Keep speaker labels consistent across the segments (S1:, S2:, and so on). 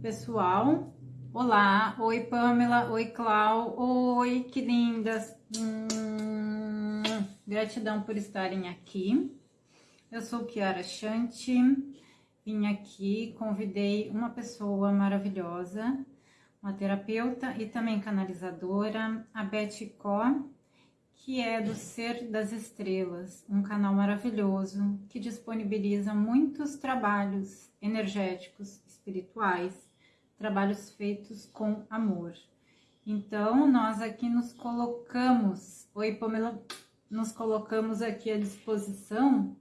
S1: pessoal. Olá, oi Pamela, oi Clau, oi que lindas. Hum, gratidão por estarem aqui. Eu sou Kiara Chante, vim aqui, convidei uma pessoa maravilhosa, uma terapeuta e também canalizadora, a Beth Có, que é do Ser das Estrelas, um canal maravilhoso que disponibiliza muitos trabalhos energéticos, espirituais, trabalhos feitos com amor. Então, nós aqui nos colocamos, oi Pamela, nos colocamos aqui à disposição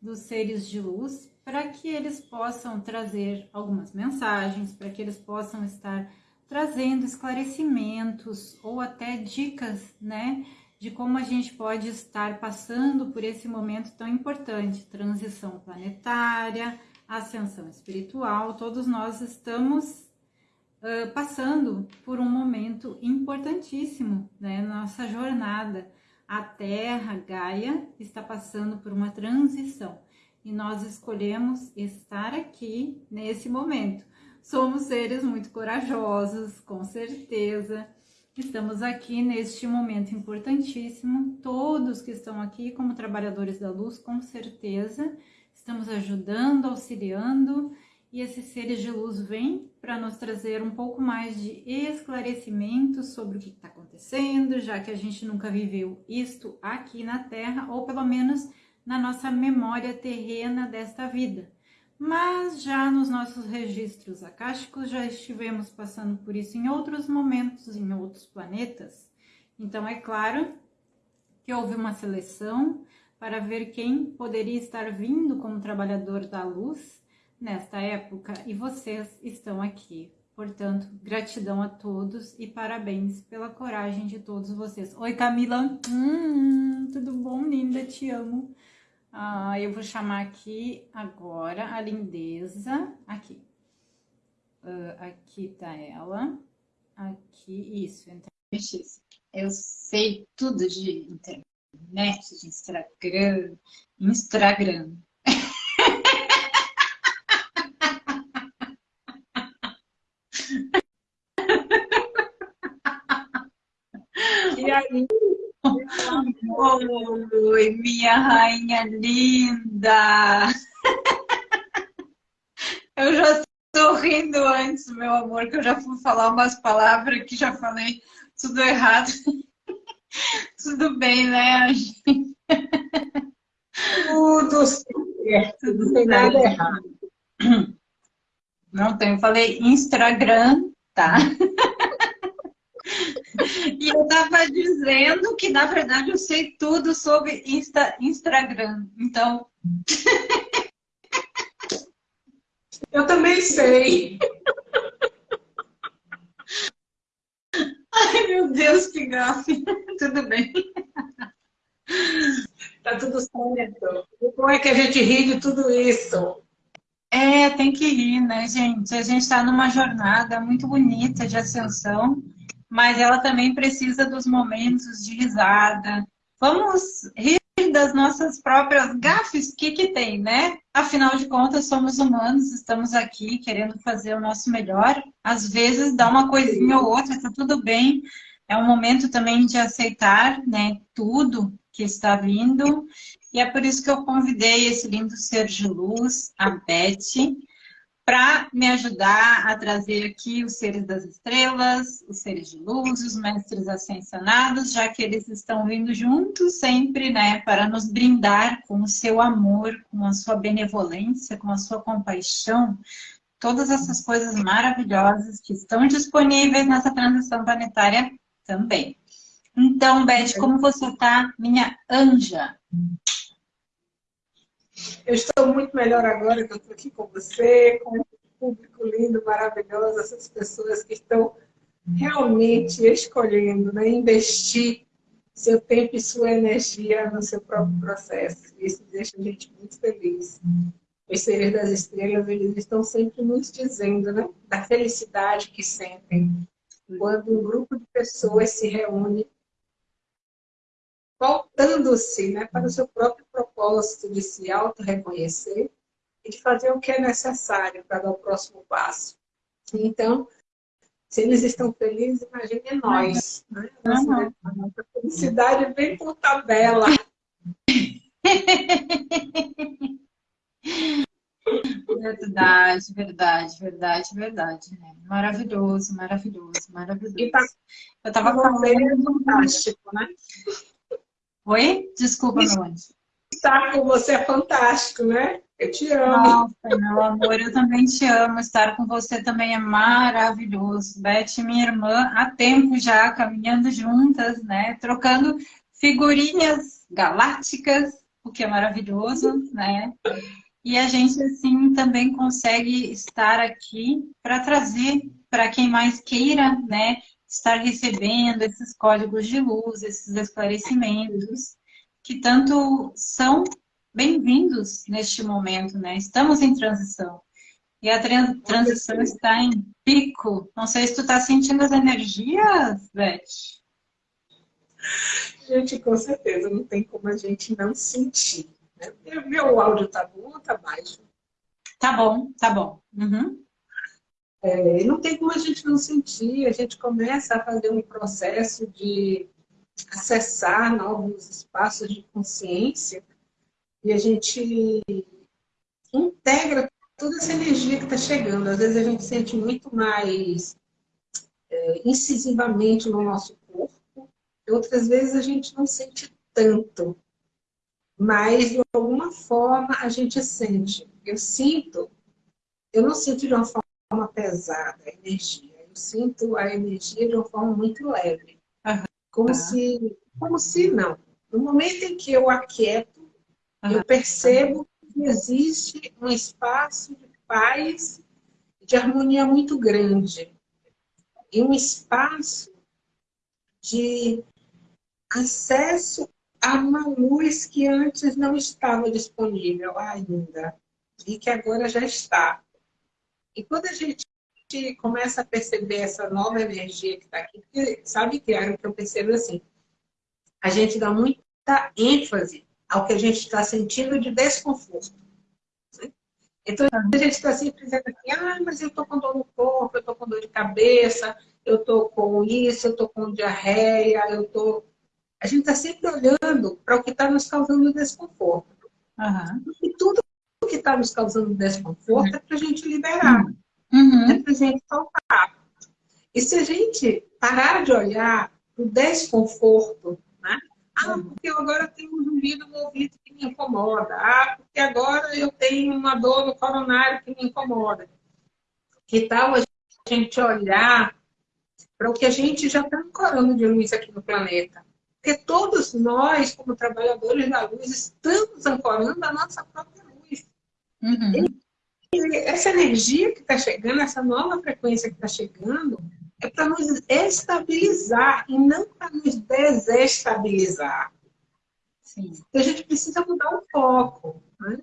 S1: dos seres de luz para que eles possam trazer algumas mensagens, para que eles possam estar trazendo esclarecimentos ou até dicas, né, de como a gente pode estar passando por esse momento tão importante, transição planetária, ascensão espiritual, todos nós estamos uh, passando por um momento importantíssimo, né, nossa jornada. A Terra, Gaia, está passando por uma transição e nós escolhemos estar aqui nesse momento. Somos seres muito corajosos, com certeza, Estamos aqui neste momento importantíssimo. Todos que estão aqui como trabalhadores da luz, com certeza, estamos ajudando, auxiliando e esses seres de luz vêm para nos trazer um pouco mais de esclarecimento sobre o que está acontecendo, já que a gente nunca viveu isto aqui na Terra, ou pelo menos na nossa memória terrena desta vida mas já nos nossos registros akáshicos já estivemos passando por isso em outros momentos, em outros planetas. Então é claro que houve uma seleção para ver quem poderia estar vindo como trabalhador da luz nesta época e vocês estão aqui. Portanto, gratidão a todos e parabéns pela coragem de todos vocês. Oi, Camila. Hum, tudo bom, linda? Te amo. Ah, eu vou chamar aqui agora a lindeza. Aqui. Uh, aqui tá ela. Aqui, isso.
S2: Eu sei tudo de internet, de Instagram. Instagram.
S1: E aí? Oi, minha rainha linda! Eu já estou rindo antes, meu amor, que eu já fui falar umas palavras que já falei tudo errado. Tudo bem, né,
S2: Tudo certo, não tem nada errado.
S1: Não tem, eu falei Instagram, tá? E eu estava dizendo que, na verdade, eu sei tudo sobre Insta, Instagram. Então.
S2: Eu também sei.
S1: Ai, meu Deus, que gafe. Tudo bem.
S2: Tá tudo certo. Como é que a gente ri de tudo isso?
S1: É, tem que rir, né, gente? A gente está numa jornada muito bonita de ascensão mas ela também precisa dos momentos de risada. Vamos rir das nossas próprias gafes, o que que tem, né? Afinal de contas, somos humanos, estamos aqui querendo fazer o nosso melhor. Às vezes dá uma coisinha ou outra, tá tudo bem. É um momento também de aceitar, né, tudo que está vindo. E é por isso que eu convidei esse lindo ser de luz, a Beth, para me ajudar a trazer aqui os seres das estrelas, os seres de luz, os mestres ascensionados, já que eles estão vindo juntos sempre, né, para nos brindar com o seu amor, com a sua benevolência, com a sua compaixão, todas essas coisas maravilhosas que estão disponíveis nessa transição planetária também. Então, Beth, como você está, minha anja?
S2: Eu estou muito melhor agora que eu estou aqui com você, com um público lindo, maravilhoso, essas pessoas que estão realmente escolhendo, né, investir seu tempo e sua energia no seu próprio processo. Isso deixa a gente muito feliz. Os seres das estrelas, eles estão sempre nos dizendo, né, da felicidade que sentem quando um grupo de pessoas se reúne voltando-se né, para o seu próprio propósito de se auto-reconhecer e de fazer o que é necessário para dar o próximo passo. Então, se eles estão felizes, imagine nós. Né? Nossa, nossa felicidade vem por tabela.
S1: Verdade, verdade, verdade, verdade. Né? Maravilhoso, maravilhoso, maravilhoso. E
S2: tá, eu tava falando... É fantástico, né?
S1: Oi? Desculpa, meu anjo.
S2: Estar com você é fantástico, né? Eu te amo.
S1: Nossa, meu amor, eu também te amo. Estar com você também é maravilhoso. Beth, minha irmã, há tempo já, caminhando juntas, né? Trocando figurinhas galácticas, o que é maravilhoso, né? E a gente, assim, também consegue estar aqui para trazer para quem mais queira, né? Estar recebendo esses códigos de luz, esses esclarecimentos, que tanto são bem-vindos neste momento, né? Estamos em transição. E a transição está em pico. Não sei se tu está sentindo as energias, Beth.
S2: Gente, com certeza, não tem como a gente não sentir. Né? Meu áudio tá bom ou tá baixo?
S1: Tá bom, tá bom. Uhum.
S2: É, não tem como a gente não sentir, a gente começa a fazer um processo de acessar novos espaços de consciência e a gente integra toda essa energia que está chegando. Às vezes a gente sente muito mais é, incisivamente no nosso corpo, outras vezes a gente não sente tanto. Mas, de alguma forma, a gente sente. Eu sinto, eu não sinto de uma forma pesada a energia. Eu sinto a energia de uma forma muito leve. Como se, como se não. No momento em que eu aquieto, Uhum. Eu percebo que existe um espaço de paz, de harmonia muito grande. E um espaço de acesso a uma luz que antes não estava disponível ainda. E que agora já está. E quando a gente começa a perceber essa nova energia que está aqui, sabe que é o que eu percebo assim, a gente dá muita ênfase ao que a gente está sentindo de desconforto. Né? Então, a gente está sempre dizendo assim, ah, mas eu estou com dor no corpo, eu estou com dor de cabeça, eu estou com isso, eu estou com diarreia, eu estou... Tô... A gente está sempre olhando para o que está nos causando desconforto. Uhum. E tudo que está nos causando desconforto é para a gente liberar, uhum. é para a gente soltar. E se a gente parar de olhar o desconforto, né? Ah, porque eu agora tenho um zumbido no ouvido que me incomoda. Ah, porque agora eu tenho uma dor no coronário que me incomoda. Que tal a gente olhar para o que a gente já está ancorando de luz aqui no planeta? Porque todos nós, como trabalhadores da luz, estamos ancorando a nossa própria luz. Uhum. E essa energia que está chegando, essa nova frequência que está chegando, é para nos estabilizar e não para nos desestabilizar. Sim. Então, a gente precisa mudar o foco. Né?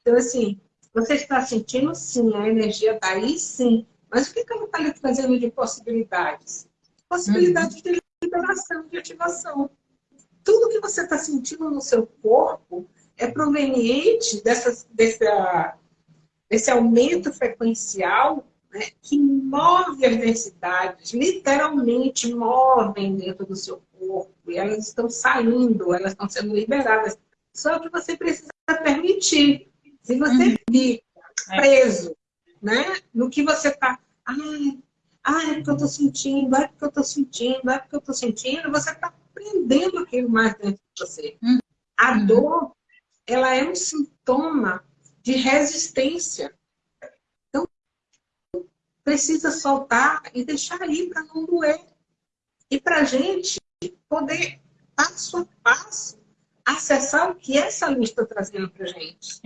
S2: Então, assim, você está sentindo sim, a energia está aí sim, mas o que, que ela está lhe trazendo de possibilidades? Possibilidades uhum. de liberação, de ativação. Tudo que você está sentindo no seu corpo é proveniente dessa, dessa, desse aumento frequencial né, que move as densidades, literalmente movem dentro do seu corpo, e elas estão saindo, elas estão sendo liberadas. Só que você precisa permitir. Se você uhum. fica é. preso né, no que você está... Ai, ai, é porque eu estou sentindo, é porque eu estou sentindo, é porque eu estou sentindo, você está prendendo aquilo mais dentro de você. Uhum. A dor, ela é um sintoma de resistência precisa soltar e deixar ir para não doer. E para a gente poder, passo a passo, acessar o que essa luz está trazendo para a gente.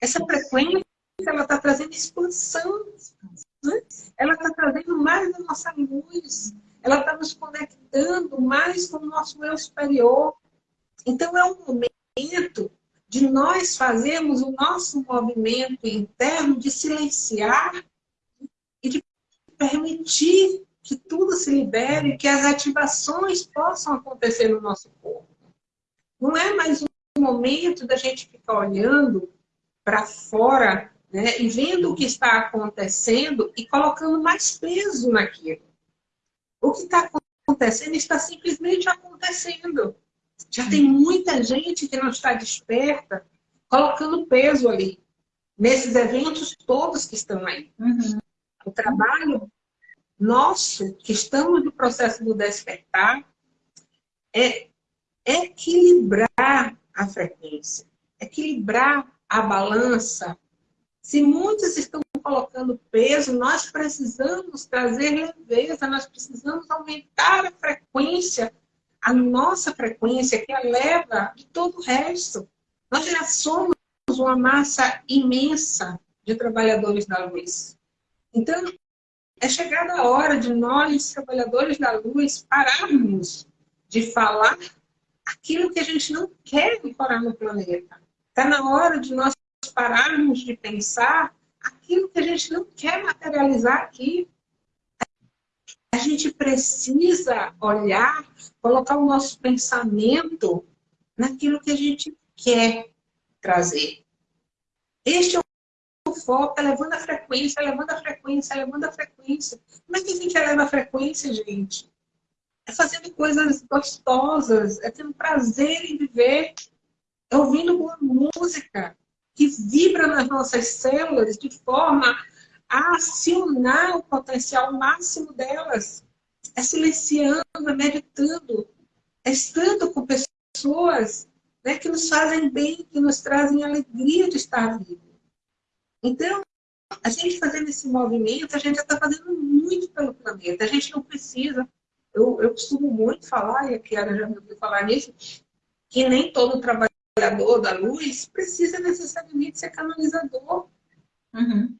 S2: Essa frequência, ela está trazendo expansão. Né? Ela está trazendo mais da nossa luz. Ela está nos conectando mais com o nosso eu superior. Então, é um momento de nós fazermos o nosso movimento interno de silenciar permitir que tudo se libere, que as ativações possam acontecer no nosso corpo. Não é mais um momento da gente ficar olhando para fora né? e vendo o que está acontecendo e colocando mais peso naquilo. O que está acontecendo está simplesmente acontecendo. Já tem muita gente que não está desperta, colocando peso ali, nesses eventos todos que estão aí. Uhum. O trabalho nosso, que estamos no processo do despertar, é equilibrar a frequência, equilibrar a balança. Se muitos estão colocando peso, nós precisamos trazer leveza, nós precisamos aumentar a frequência, a nossa frequência, que eleva de todo o resto. Nós já somos uma massa imensa de trabalhadores da luz. Então, é chegada a hora de nós, trabalhadores da luz, pararmos de falar aquilo que a gente não quer incorporar no planeta. Está na hora de nós pararmos de pensar aquilo que a gente não quer materializar aqui. A gente precisa olhar, colocar o nosso pensamento naquilo que a gente quer trazer. Este é o foco, é levando a frequência, levando a frequência, levando a frequência. Como é que a gente eleva a frequência, gente? É fazendo coisas gostosas, é tendo prazer em viver, é ouvindo boa música, que vibra nas nossas células de forma a acionar o potencial máximo delas. É silenciando, é meditando, é estando com pessoas né, que nos fazem bem, que nos trazem alegria de estar vivo. Então, a gente fazendo esse movimento, a gente já está fazendo muito pelo planeta. A gente não precisa, eu, eu costumo muito falar, e a Kiara já me ouviu falar nisso, que nem todo trabalhador da luz precisa necessariamente ser canalizador. Uhum.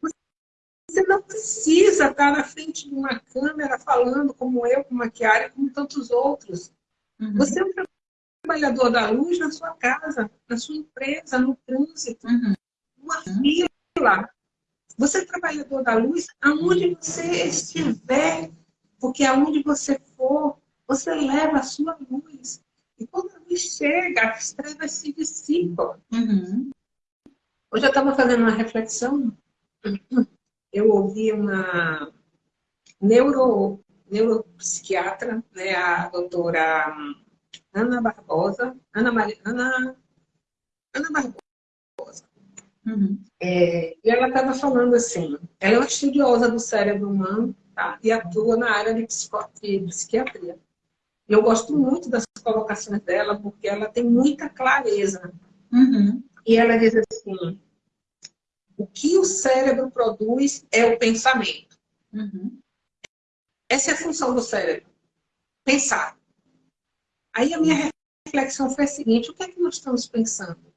S2: Você não precisa estar na frente de uma câmera falando como eu, como a Chiara, como tantos outros. Uhum. Você é um trabalhador da luz na sua casa, na sua empresa, no trânsito, uhum. numa fila. Você é trabalhador da luz aonde você estiver, porque aonde você for, você leva a sua luz. E quando a luz chega, as trevas se dissipam. Uhum. Hoje eu estava fazendo uma reflexão, eu ouvi uma neuro, neuropsiquiatra, né, a doutora Ana Barbosa, Ana, Maria, Ana, Ana Barbosa. Uhum. É, e ela estava falando assim, ela é uma estudiosa do cérebro humano tá, e atua na área de, de psiquiatria. Eu gosto muito das colocações dela, porque ela tem muita clareza. Uhum. E ela diz assim, o que o cérebro produz é o pensamento. Uhum. Essa é a função do cérebro, pensar. Aí a minha reflexão foi a seguinte, o que é que nós estamos pensando?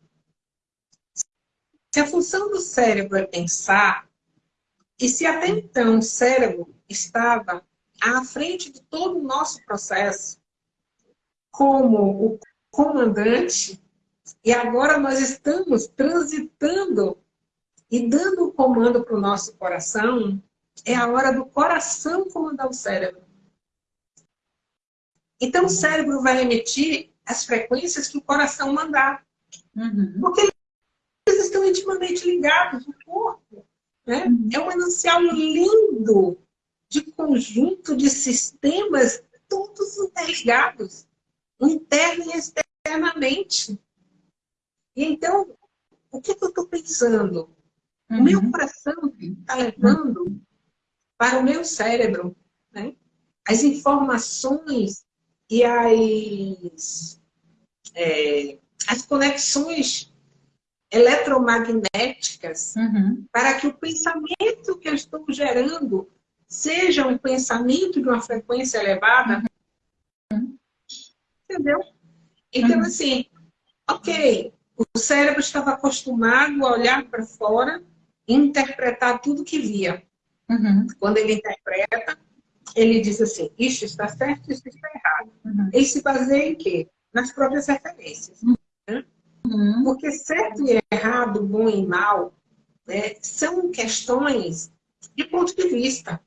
S2: Se a função do cérebro é pensar, e se até então o cérebro estava à frente de todo o nosso processo, como o comandante, e agora nós estamos transitando e dando o comando para o nosso coração, é a hora do coração comandar o cérebro. Então o cérebro vai emitir as frequências que o coração mandar. Uhum. Porque eles estão intimamente ligados no corpo. Né? Uhum. É um manancial lindo de conjunto de sistemas todos interligados interna e externamente. E então, o que, que eu estou pensando? Uhum. O meu uhum. coração está levando para o meu cérebro né? as informações e as, é, as conexões eletromagnéticas uhum. para que o pensamento que eu estou gerando seja um pensamento de uma frequência elevada, Entendeu? Então, uhum. assim, ok, o cérebro estava acostumado a olhar para fora interpretar tudo que via. Uhum. Quando ele interpreta, ele diz assim, isso está certo, isso está errado. Uhum. Ele se baseia em quê? Nas próprias referências. Né? Uhum. Porque certo e errado, bom e mal, né, são questões de ponto de vista.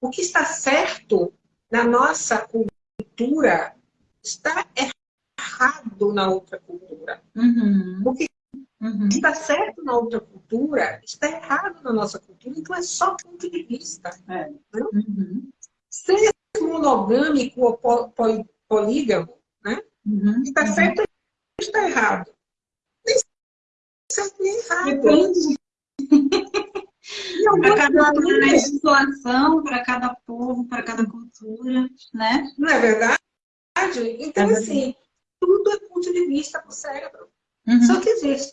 S2: O que está certo na nossa cultura está errado na outra cultura. Uhum. Porque Uhum. Está certo na outra cultura, está errado na nossa cultura, então é só ponto de vista. É. Né? Uhum. Ser monogâmico ou polígamo, né? Uhum. Está certo ou está errado? Nem certo nem errado. Depende.
S1: para cada legislação, para cada povo, para cada cultura, né?
S2: Não é verdade? Então, é assim, tudo é ponto de vista para o cérebro. Uhum. Só que gente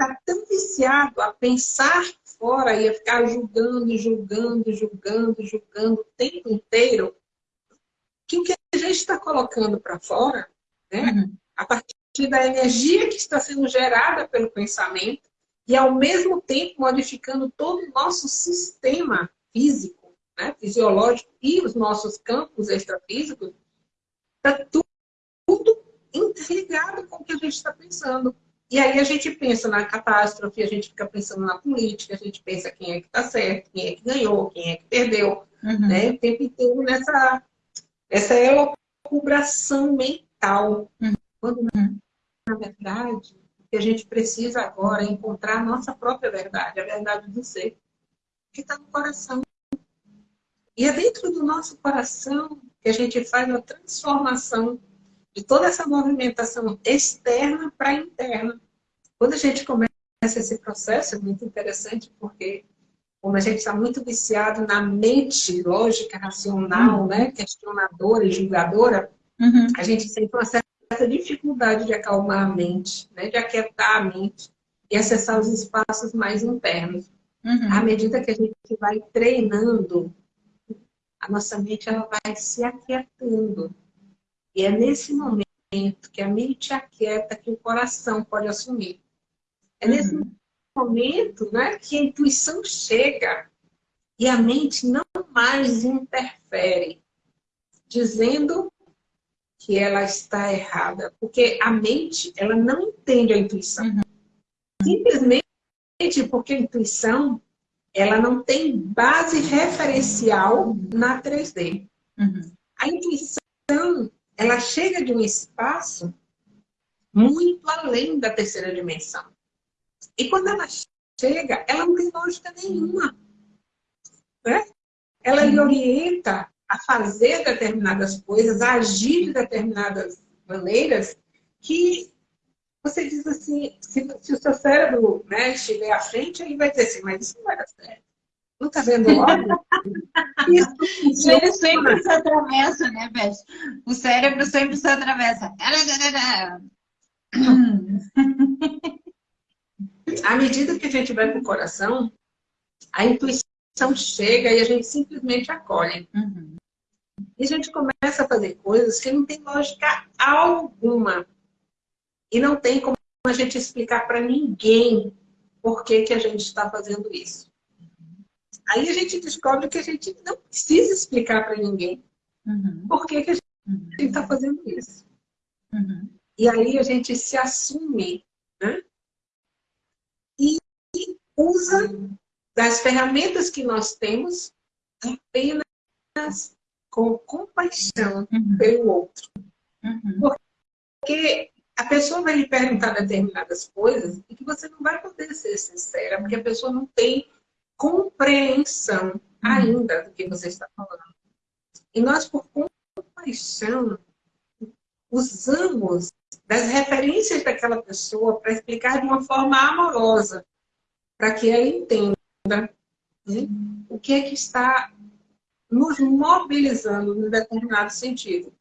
S2: está tão viciado a pensar fora e a ficar julgando, julgando, julgando, julgando o tempo inteiro, que o que a gente está colocando para fora, né, uhum. a partir da energia que está sendo gerada pelo pensamento, e ao mesmo tempo modificando todo o nosso sistema físico, né, fisiológico e os nossos campos extrafísicos, está tudo, tudo interligado com o que a gente está pensando. E aí a gente pensa na catástrofe, a gente fica pensando na política, a gente pensa quem é que está certo, quem é que ganhou, quem é que perdeu, uhum. né? O tempo inteiro nessa essa elucubração mental. Uhum. Quando, na verdade, o que a gente precisa agora é encontrar a nossa própria verdade, a verdade do ser, que está no coração. E é dentro do nosso coração que a gente faz a transformação de toda essa movimentação externa para interna. Quando a gente começa esse processo, é muito interessante, porque como a gente está muito viciado na mente lógica, racional, uhum. né, questionadora e julgadora, uhum. a gente sente uma certa dificuldade de acalmar a mente, né, de aquietar a mente e acessar os espaços mais internos. Uhum. À medida que a gente vai treinando, a nossa mente ela vai se aquietando. E é nesse momento que a mente aquieta que o coração pode assumir. É nesse uhum. momento né, que a intuição chega e a mente não mais interfere, dizendo que ela está errada. Porque a mente, ela não entende a intuição. Uhum. Simplesmente porque a intuição, ela não tem base referencial na 3D. Uhum. A intuição, ela chega de um espaço muito além da terceira dimensão. E quando ela chega, ela não tem lógica nenhuma. Né? Ela lhe orienta a fazer determinadas coisas, a agir de determinadas maneiras que você diz assim, se, se o seu cérebro né, estiver à frente, ele vai dizer assim, mas isso não vai dar certo. Não está vendo logo?
S1: Isso Ele sempre se atravessa, né, Beth? O cérebro sempre se atravessa.
S2: À medida que a gente vai para o coração, a intuição chega e a gente simplesmente acolhe. Uhum. E a gente começa a fazer coisas que não tem lógica alguma. E não tem como a gente explicar para ninguém por que, que a gente está fazendo isso. Aí a gente descobre que a gente não precisa explicar para ninguém uhum. por que, que a gente está uhum. fazendo isso. Uhum. E aí a gente se assume né? e usa das ferramentas que nós temos apenas com compaixão uhum. pelo outro. Uhum. Porque a pessoa vai lhe perguntar determinadas coisas e que você não vai poder ser sincera, porque a pessoa não tem compreensão ainda do que você está falando. E nós, por compaixão, usamos das referências daquela pessoa para explicar de uma forma amorosa, para que ela entenda né, o que é que está nos mobilizando em determinado sentido.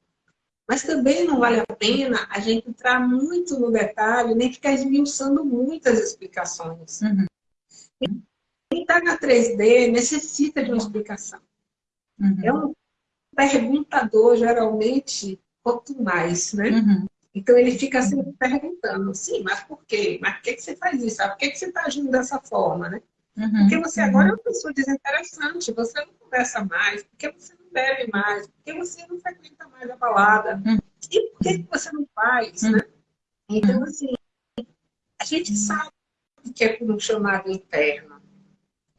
S2: Mas também não vale a pena a gente entrar muito no detalhe, nem ficar esmiuçando muitas explicações. Uhum. Quem está na 3D necessita de uma explicação. Uhum. É um perguntador, geralmente, quanto mais, né? Uhum. Então ele fica sempre perguntando, sim, mas por quê? Mas por que, que você faz isso? Por que, que você está agindo dessa forma, né? Uhum. Porque você agora é uma pessoa desinteressante, você não conversa mais, porque você não bebe mais, porque você não frequenta mais a balada. Uhum. E por que, que você não faz, né? Então, assim, a gente sabe que é por um chamado interno.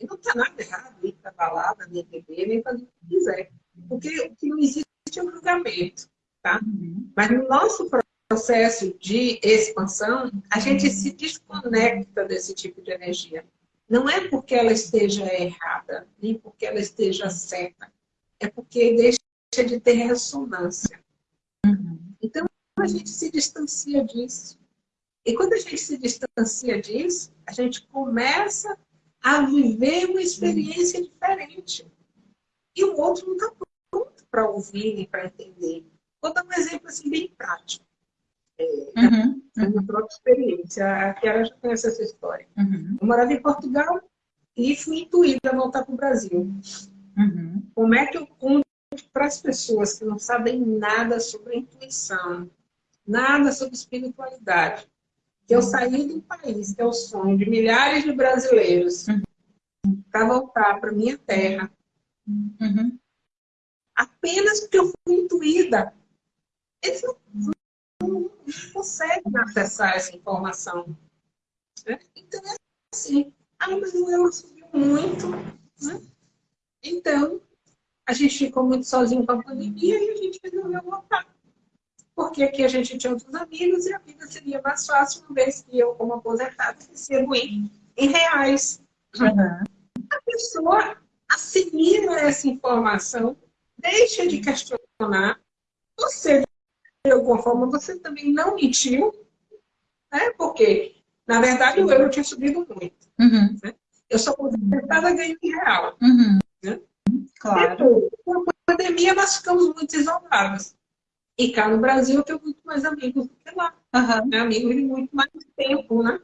S2: E não está nada errado ir para balada, nem beber, nem fazer o que quiser. Porque o que não existe é o julgamento. Tá? Uhum. Mas no nosso processo de expansão, a gente se desconecta desse tipo de energia. Não é porque ela esteja errada, nem porque ela esteja certa. É porque deixa de ter ressonância. Uhum. Então, a gente se distancia disso. E quando a gente se distancia disso, a gente começa a viver uma experiência diferente. E o outro não está pronto para ouvir e para entender. Vou dar um exemplo assim, bem prático. É, uhum. a minha própria experiência. A Kiara já conhece essa história. Uhum. Eu morava em Portugal e fui intuída a voltar para o Brasil. Uhum. Como é que eu conto para as pessoas que não sabem nada sobre intuição, nada sobre espiritualidade, que eu saí do país, que é o sonho de milhares de brasileiros, uhum. para voltar para minha terra, uhum. apenas porque eu fui intuída. Eles não, não, não conseguem acessar essa informação. Né? Então é assim, ah, mas o euro subiu muito. Né? Então, a gente ficou muito sozinho com a pandemia e a gente resolveu voltar. Porque aqui a gente tinha outros amigos e a vida seria mais fácil, uma vez que eu, como aposentada, recebo em, em reais. Uhum. A pessoa assimila essa informação, deixa de questionar. Você, de alguma forma, você também não mentiu, né? porque, na verdade, o euro tinha subido muito. Uhum. Né? Eu sou aposentada ganho em real. Uhum. Né? Claro. Depois, com a pandemia, nós ficamos muito isolados. E cá no Brasil eu tenho muito mais amigos do que lá. Uhum. Né? Amigos de muito mais tempo, né?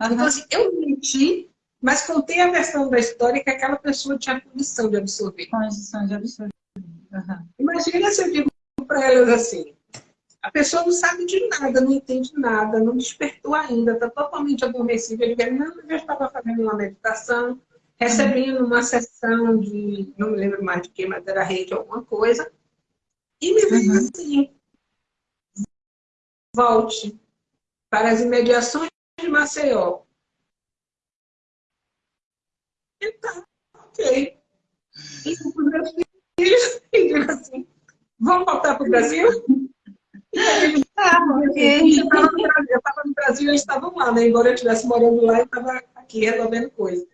S2: Uhum. Então, assim, eu menti, mas contei a versão da história que aquela pessoa tinha condição de absorver.
S1: Condição de absorver. Uhum.
S2: Imagina se eu digo para elas assim, a pessoa não sabe de nada, não entende nada, não despertou ainda, está totalmente adormecida. Ele diz, não, eu já estava fazendo uma meditação, recebendo uma sessão de, não me lembro mais de que, mas era rede alguma coisa, e me veio uhum. assim, volte para as imediações de Maceió. Então, ok. E os meus filhos, e assim, vamos voltar para o Brasil? E aí, ah, okay. eu estava no Brasil, eles estavam lá, né? Embora eu estivesse morando lá, eu estava aqui resolvendo coisas.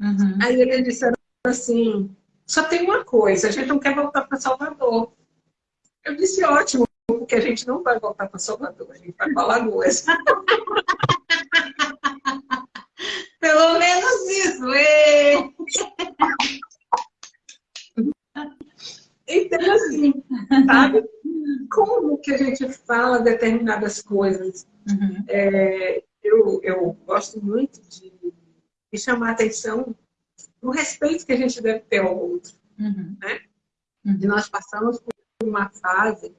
S2: Uhum. Aí eles disseram assim, só tem uma coisa, a gente não quer voltar para Salvador. Eu disse, ótimo, porque a gente não vai voltar para Salvador, a gente vai para Lagoas.
S1: Pelo menos isso.
S2: Então, assim, sabe? Como que a gente fala determinadas coisas? Uhum. É, eu, eu gosto muito de e chamar atenção no respeito que a gente deve ter ao outro. Uhum. Né? Uhum. E nós passamos por uma fase,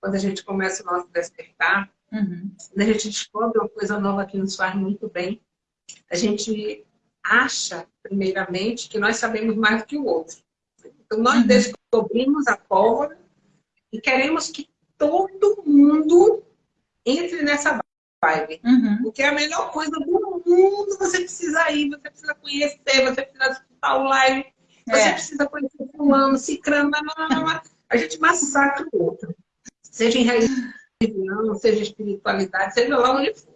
S2: quando a gente começa o nosso despertar, uhum. quando a gente descobre uma coisa nova que nos faz muito bem, a gente acha, primeiramente, que nós sabemos mais do que o outro. Então, nós uhum. descobrimos a pólvora e queremos que todo mundo entre nessa vibe. Uhum. Porque é a melhor coisa do mundo, você precisa ir, você precisa conhecer, você precisa escutar o live, você é. precisa conhecer fulano, cicrano, a gente massacra o outro. Seja em religião, seja espiritualidade, seja lá onde for.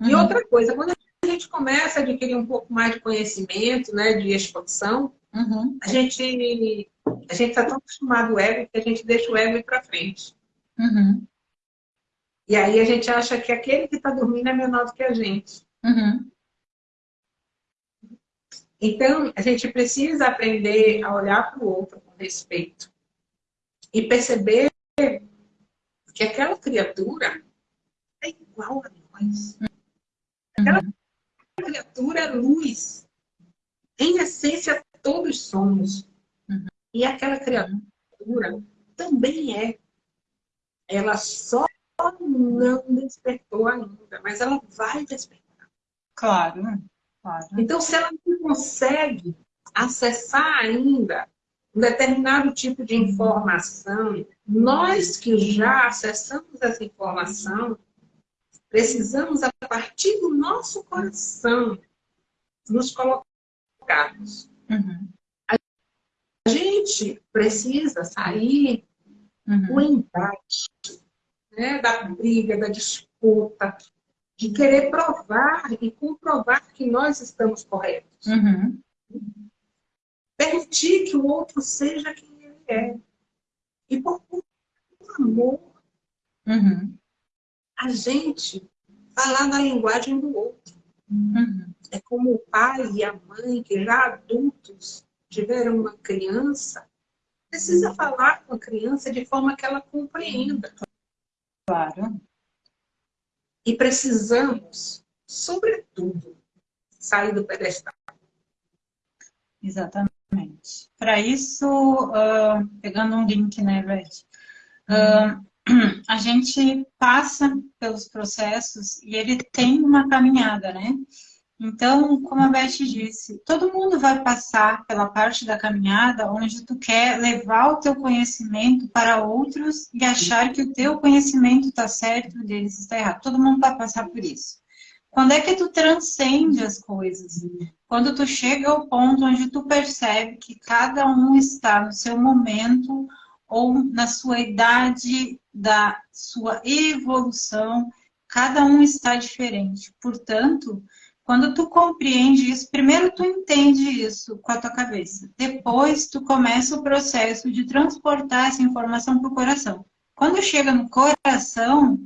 S2: Uhum. E outra coisa, quando a gente começa a adquirir um pouco mais de conhecimento, né, de expansão, uhum. a gente a gente está tão acostumado ao ego que a gente deixa o ego ir para frente. Uhum. E aí a gente acha que aquele que está dormindo é menor do que a gente. Uhum. Então, a gente precisa aprender a olhar para o outro com respeito. E perceber que aquela criatura é igual a nós. Aquela uhum. criatura é luz. Em essência, todos somos. Uhum. E aquela criatura também é. Ela só não despertou ainda, mas ela vai despertar.
S1: Claro, claro.
S2: Então, se ela não consegue acessar ainda um determinado tipo de informação, nós que já acessamos essa informação, precisamos, a partir do nosso coração, nos colocarmos. Uhum. A gente precisa sair uhum. do embate né, da briga, da disputa, de querer provar e comprovar que nós estamos corretos.
S1: Uhum.
S2: Permitir que o outro seja quem ele é. E por, por amor,
S1: uhum.
S2: a gente falar na linguagem do outro.
S1: Uhum.
S2: É como o pai e a mãe, que já adultos tiveram uma criança, precisa falar com a criança de forma que ela compreenda.
S1: Claro.
S2: E precisamos, sobretudo, sair do pedestal.
S1: Exatamente. Para isso, uh, pegando um link, né, Beth? Uh, a gente passa pelos processos e ele tem uma caminhada, né? Então, como a Beth disse, todo mundo vai passar pela parte da caminhada onde tu quer levar o teu conhecimento para outros e achar que o teu conhecimento está certo e o deles está errado. Todo mundo vai passar por isso. Quando é que tu transcende as coisas? Quando tu chega ao ponto onde tu percebe que cada um está no seu momento ou na sua idade da sua evolução, cada um está diferente. Portanto, quando tu compreende isso, primeiro tu entende isso com a tua cabeça. Depois tu começa o processo de transportar essa informação para o coração. Quando chega no coração,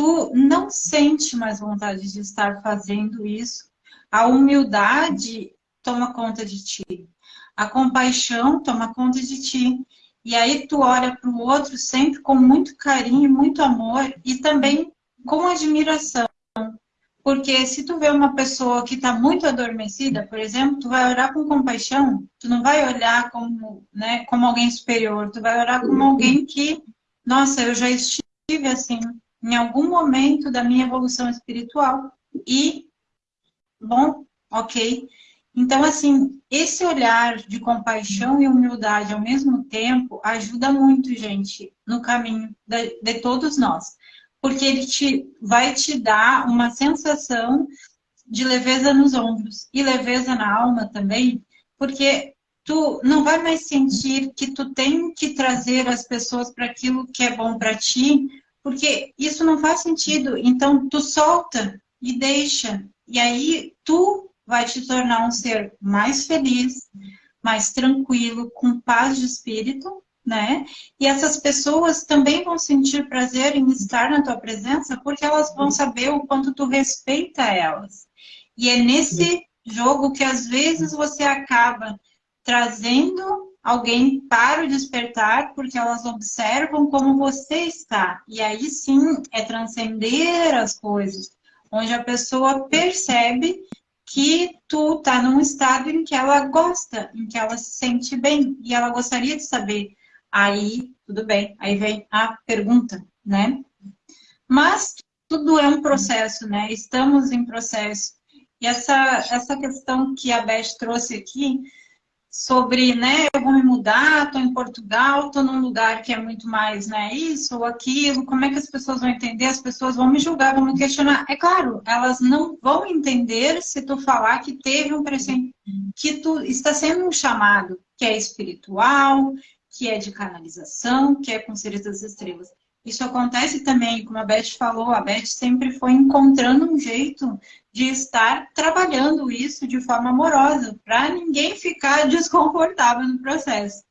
S1: tu não sente mais vontade de estar fazendo isso. A humildade toma conta de ti. A compaixão toma conta de ti. E aí tu olha para o outro sempre com muito carinho, muito amor e também com admiração. Porque se tu vê uma pessoa que está muito adormecida, por exemplo, tu vai olhar com compaixão, tu não vai olhar como, né, como alguém superior, tu vai olhar como alguém que, nossa, eu já estive assim, em algum momento da minha evolução espiritual. E, bom, ok. Então, assim, esse olhar de compaixão e humildade ao mesmo tempo ajuda muito, gente, no caminho de, de todos nós porque ele te, vai te dar uma sensação de leveza nos ombros e leveza na alma também, porque tu não vai mais sentir que tu tem que trazer as pessoas para aquilo que é bom para ti, porque isso não faz sentido. Então tu solta e deixa, e aí tu vai te tornar um ser mais feliz, mais tranquilo, com paz de espírito, né? E essas pessoas também vão sentir prazer em estar na tua presença porque elas vão saber o quanto tu respeita elas. E é nesse jogo que às vezes você acaba trazendo alguém para o despertar porque elas observam como você está. E aí sim é transcender as coisas, onde a pessoa percebe que tu tá num estado em que ela gosta, em que ela se sente bem e ela gostaria de saber Aí, tudo bem. Aí vem a pergunta, né? Mas tudo é um processo, né? Estamos em processo. E essa, essa questão que a Beth trouxe aqui, sobre, né, eu vou me mudar, estou em Portugal, estou num lugar que é muito mais, né, isso ou aquilo, como é que as pessoas vão entender? As pessoas vão me julgar, vão me questionar. É claro, elas não vão entender se tu falar que teve um presente, que tu está sendo um chamado, que é espiritual, que é de canalização, que é com seres das estrelas. Isso acontece também, como a Beth falou, a Beth sempre foi encontrando um jeito de estar trabalhando isso de forma amorosa, para ninguém ficar desconfortável no processo.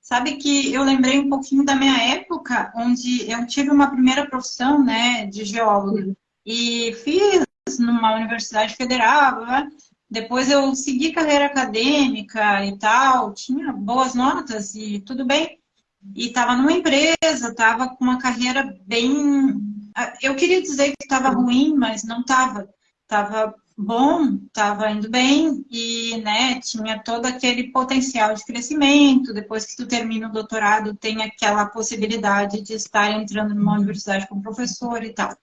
S1: Sabe que eu lembrei um pouquinho da minha época, onde eu tive uma primeira profissão né, de geóloga, e fiz numa universidade federal, né? Depois eu segui carreira acadêmica e tal, tinha boas notas e tudo bem. E estava numa empresa, estava com uma carreira bem... Eu queria dizer que estava ruim, mas não estava. Estava bom, estava indo bem e né, tinha todo aquele potencial de crescimento. Depois que tu termina o doutorado, tem aquela possibilidade de estar entrando numa universidade como professor e tal.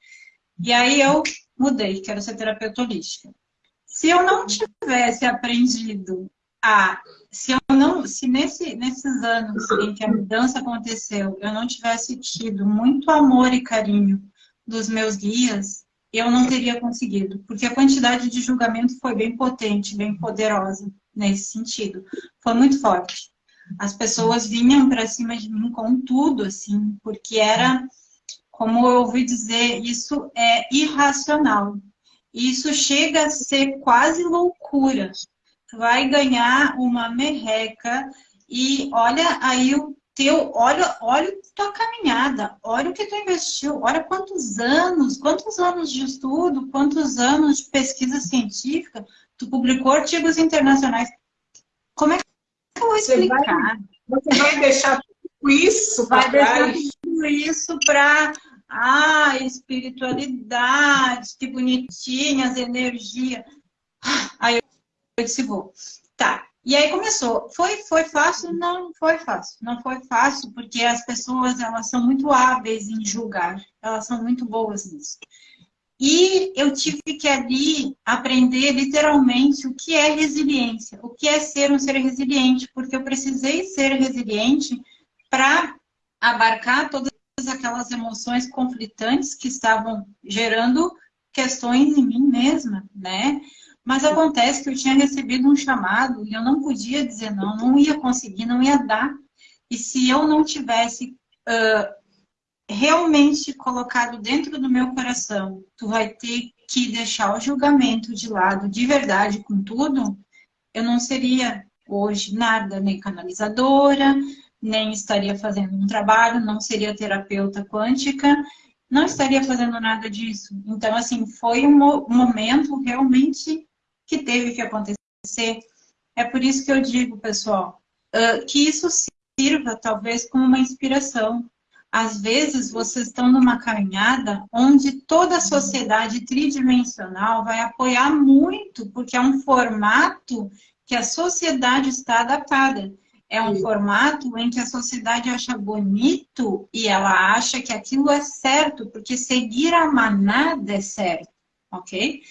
S1: E aí eu mudei, quero ser terapeuta holística. Se eu não tivesse aprendido a. Se eu não. Se nesse, nesses anos em que a mudança aconteceu, eu não tivesse tido muito amor e carinho dos meus guias, eu não teria conseguido. Porque a quantidade de julgamento foi bem potente, bem poderosa nesse sentido. Foi muito forte. As pessoas vinham para cima de mim com tudo, assim, porque era como eu ouvi dizer, isso é irracional. Isso chega a ser quase loucura. Vai ganhar uma merreca e olha aí o teu, olha, olha tua caminhada, olha o que tu investiu, olha quantos anos, quantos anos de estudo, quantos anos de pesquisa científica, tu publicou artigos internacionais. Como é que eu vou explicar?
S2: Você vai, você vai deixar tudo isso
S1: Vai deixar tudo isso para ah, espiritualidade, que bonitinhas, energia. Aí eu disse, vou. Tá, e aí começou. Foi, foi fácil? Não, foi fácil. Não foi fácil, porque as pessoas, elas são muito hábeis em julgar. Elas são muito boas nisso. E eu tive que ali aprender literalmente o que é resiliência, o que é ser um ser resiliente, porque eu precisei ser resiliente para abarcar todas aquelas emoções conflitantes que estavam gerando questões em mim mesma, né? Mas acontece que eu tinha recebido um chamado e eu não podia dizer não, não ia conseguir, não ia dar. E se eu não tivesse uh, realmente colocado dentro do meu coração, tu vai ter que deixar o julgamento de lado de verdade com tudo, eu não seria hoje nada, nem canalizadora, nem estaria fazendo um trabalho, não seria terapeuta quântica, não estaria fazendo nada disso. Então, assim, foi um momento realmente que teve que acontecer. É por isso que eu digo, pessoal, que isso sirva talvez como uma inspiração. Às vezes vocês estão numa caminhada onde toda a sociedade tridimensional vai apoiar muito, porque é um formato que a sociedade está adaptada. É um Sim. formato em que a sociedade acha bonito e ela acha que aquilo é certo, porque seguir a manada é certo, ok?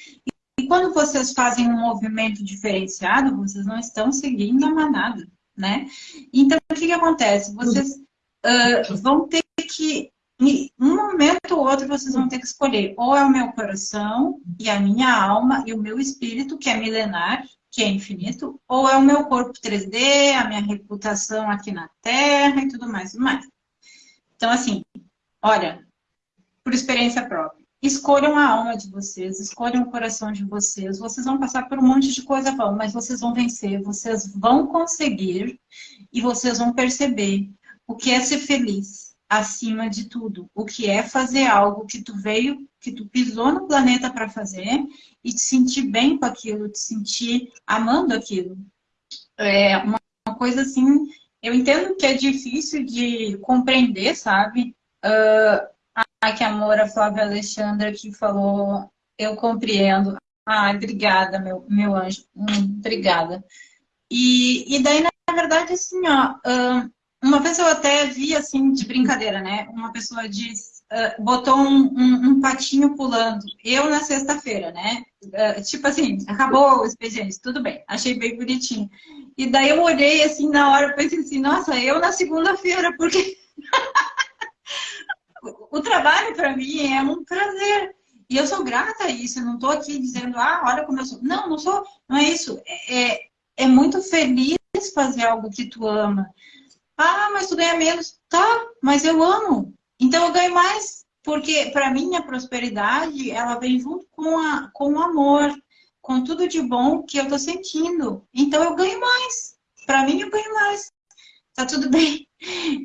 S1: E quando vocês fazem um movimento diferenciado, vocês não estão seguindo a manada, né? Então, o que, que acontece? Vocês uh, vão ter que, em um momento ou outro, vocês vão ter que escolher ou é o meu coração e a minha alma e o meu espírito, que é milenar, que é infinito, ou é o meu corpo 3D, a minha reputação aqui na Terra e tudo mais, tudo mais. Então, assim, olha, por experiência própria, Escolham a alma de vocês, escolham o coração de vocês. Vocês vão passar por um monte de coisa, vão, mas vocês vão vencer, vocês vão conseguir e vocês vão perceber o que é ser feliz acima de tudo. O que é fazer algo que tu veio, que tu pisou no planeta para fazer e te sentir bem com aquilo, te sentir amando aquilo. É uma, uma coisa assim, eu entendo que é difícil de compreender, sabe? Uh, Que amor, a Flávia Alexandra que falou, eu compreendo. Ai, obrigada, meu, meu anjo. Hum, obrigada. E, e daí, na verdade, assim, ó, uma vez eu até vi, assim, de brincadeira, né? Uma pessoa uh, botou um, um, um, patinho pulando. Eu na sexta-feira, né? Tipo assim, acabou o expediente, tudo bem. Achei bem bonitinho. E daí eu olhei, assim, na hora, pensei assim, nossa, eu na segunda-feira, porque... o trabalho para mim é um prazer. E eu sou grata a isso, eu não estou aqui dizendo, ah, olha como eu sou. Não, não sou, não é isso. É, é, é muito feliz fazer algo que tu ama. Ah, mas tu ganha menos. Tá, mas eu amo. Então eu ganho mais. Porque para mim a prosperidade, ela vem junto com, a, com o amor, com tudo de bom que eu estou sentindo. Então eu ganho mais. Para mim eu ganho mais. Tá tudo bem.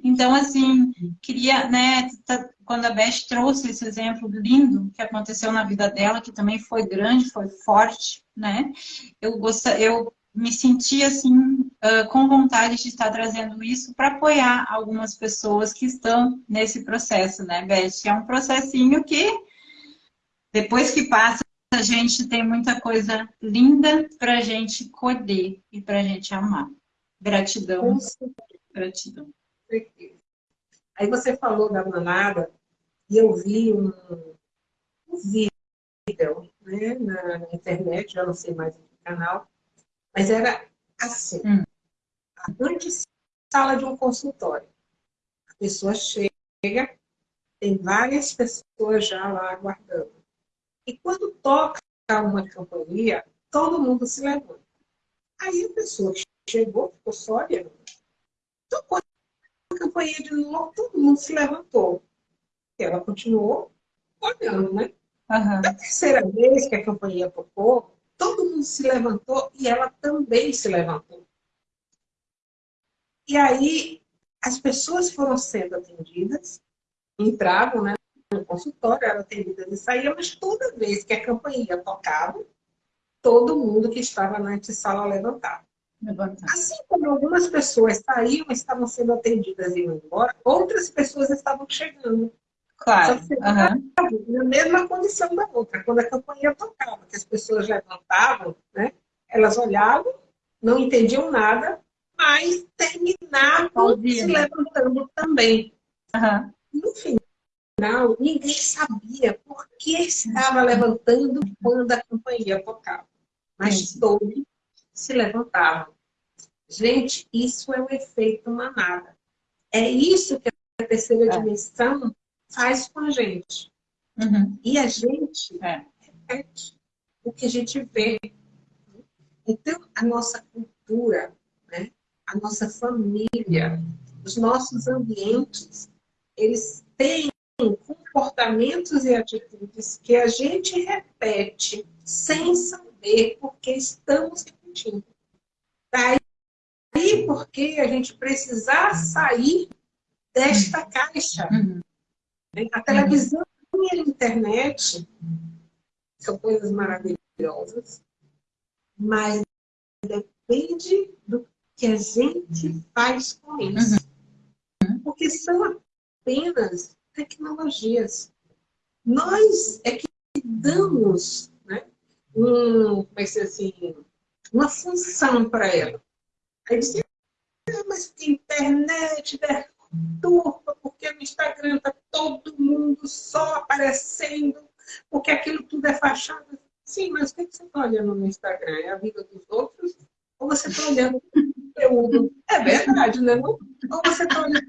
S1: Então, assim, queria, né, tá, quando a Beth trouxe esse exemplo lindo que aconteceu na vida dela, que também foi grande, foi forte, né, eu, gosta, eu me senti, assim, uh, com vontade de estar trazendo isso para apoiar algumas pessoas que estão nesse processo, né, Beth? É um processinho que, depois que passa, a gente tem muita coisa linda para a gente colher e para a gente amar. Gratidão. Gratidão certeza.
S2: Aí você falou da manada, e eu vi um, um vídeo né, na, internet, já não sei mais que canal, mas era assim, hum. a grande sala de um consultório. A pessoa chega, tem várias pessoas já lá aguardando. E quando toca uma campainha, todo mundo se levanta. Aí a pessoa chegou, ficou só olhando. Tocou campainha de novo, todo mundo se levantou. ela continuou olhando, né?
S1: Uhum.
S2: Da terceira vez que a campanha tocou, todo mundo se levantou e ela também se levantou. E aí as pessoas foram sendo atendidas, entravam né, no consultório, eram atendidas e saíam, mas toda vez que a campainha tocava, todo mundo que estava na antessala levantava. Assim como algumas pessoas saíam, estavam sendo atendidas e iam embora, outras pessoas estavam chegando.
S1: Claro. Uhum.
S2: na mesma condição da outra. Quando a campanha tocava, que as pessoas levantavam, né? elas olhavam, não entendiam nada, mas terminavam se levantando também.
S1: Uhum.
S2: No final, ninguém sabia por que estava levantando quando a campanha tocava. Mas
S1: Entendi.
S2: todos se levantavam. Gente, isso é o efeito manada. É isso que a terceira
S1: É.
S2: dimensão faz com a gente.
S1: Uhum.
S2: E a gente
S1: É.
S2: repete o que a gente vê. Então, a nossa cultura, né? a nossa família, os nossos ambientes, eles têm comportamentos e atitudes que a gente repete sem saber porque estamos repetindo. Daí porque a gente precisar sair desta caixa.
S1: Uhum.
S2: A televisão e a internet são coisas maravilhosas, mas depende do que a gente faz com isso. Porque são apenas tecnologias. Nós é que damos né, um, como é que se diz assim, uma função para ela. Aí diz, ah, mas que internet turma, porque no Instagram está todo mundo só aparecendo, porque aquilo tudo é fachada. Sim, mas o que você está olhando no Instagram? É a vida dos outros? Ou você está olhando o conteúdo? É verdade, né? Não? Ou você está olhando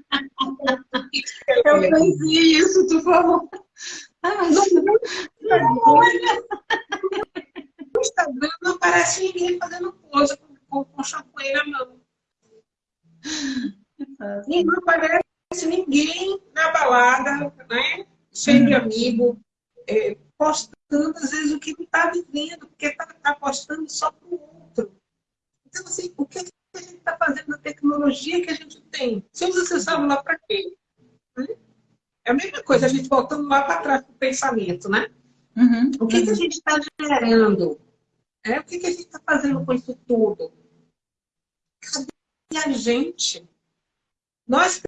S1: Eu pensei isso, tu falou. Ah, mas
S2: No Instagram não aparece ninguém fazendo pose com, com, com champanhe na mão. E não aparece ninguém na balada, né? cheio de amigo, é, postando às vezes o que não está vivendo, porque está tá postando só para o outro. Então, assim, o que a gente está fazendo na tecnologia que a gente tem? Você usa seu celular para quê? Né? É a mesma coisa, a gente voltando lá para trás do pensamento, né?
S1: Uhum.
S2: O que, que a gente está gerando? É, o que, que a gente está fazendo com isso tudo? Cadê a gente? Nós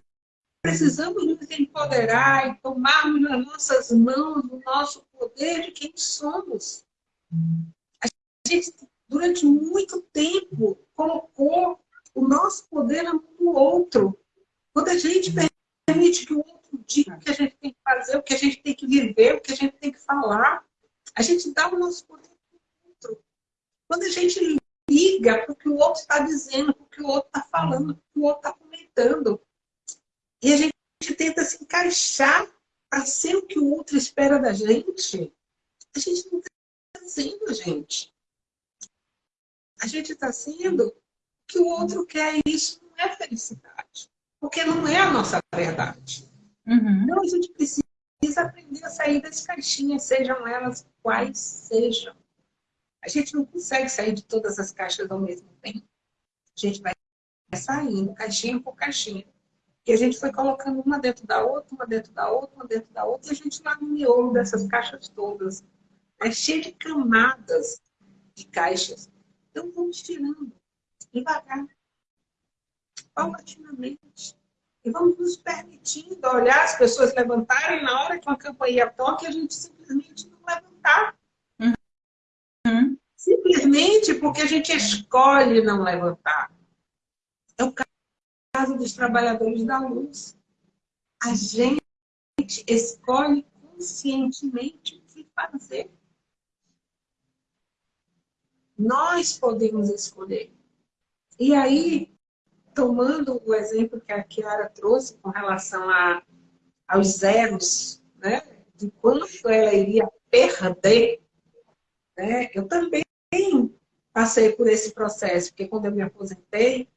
S2: precisamos nos empoderar e tomarmos nas nossas mãos o nosso poder de quem somos. A gente, durante muito tempo, colocou o nosso poder na mão do outro. Quando a gente permite que o outro diga o que a gente tem que fazer, o que a gente tem que viver, o que a gente tem que falar, a gente dá o nosso poder. Quando a gente liga para o que o outro está dizendo, para o que o outro está falando, para o que o outro está comentando, e a gente tenta se encaixar para ser o que o outro espera da gente, a gente não está sendo, gente. A gente está sendo o que o outro quer e isso não é felicidade. Porque não é a nossa verdade.
S1: Uhum.
S2: Então a gente precisa aprender a sair das caixinhas, sejam elas quais sejam. A gente não consegue sair de todas as caixas ao mesmo tempo. A gente vai saindo, caixinha por caixinha. E a gente foi colocando uma dentro da outra, uma dentro da outra, uma dentro da outra, e a gente lá no miolo dessas caixas todas. É cheio de camadas de caixas. Então vamos tirando, devagar, paulatinamente. E vamos nos permitindo olhar as pessoas levantarem na hora que uma campainha toca a gente simplesmente não levantar. Porque a gente escolhe não levantar. É o caso dos trabalhadores da luz. A gente escolhe conscientemente o que fazer. Nós podemos escolher. E aí, tomando o exemplo que a Kiara trouxe com relação a, aos zeros, né? de quanto ela iria perder, né? eu também passei por esse processo, porque quando eu me aposentei,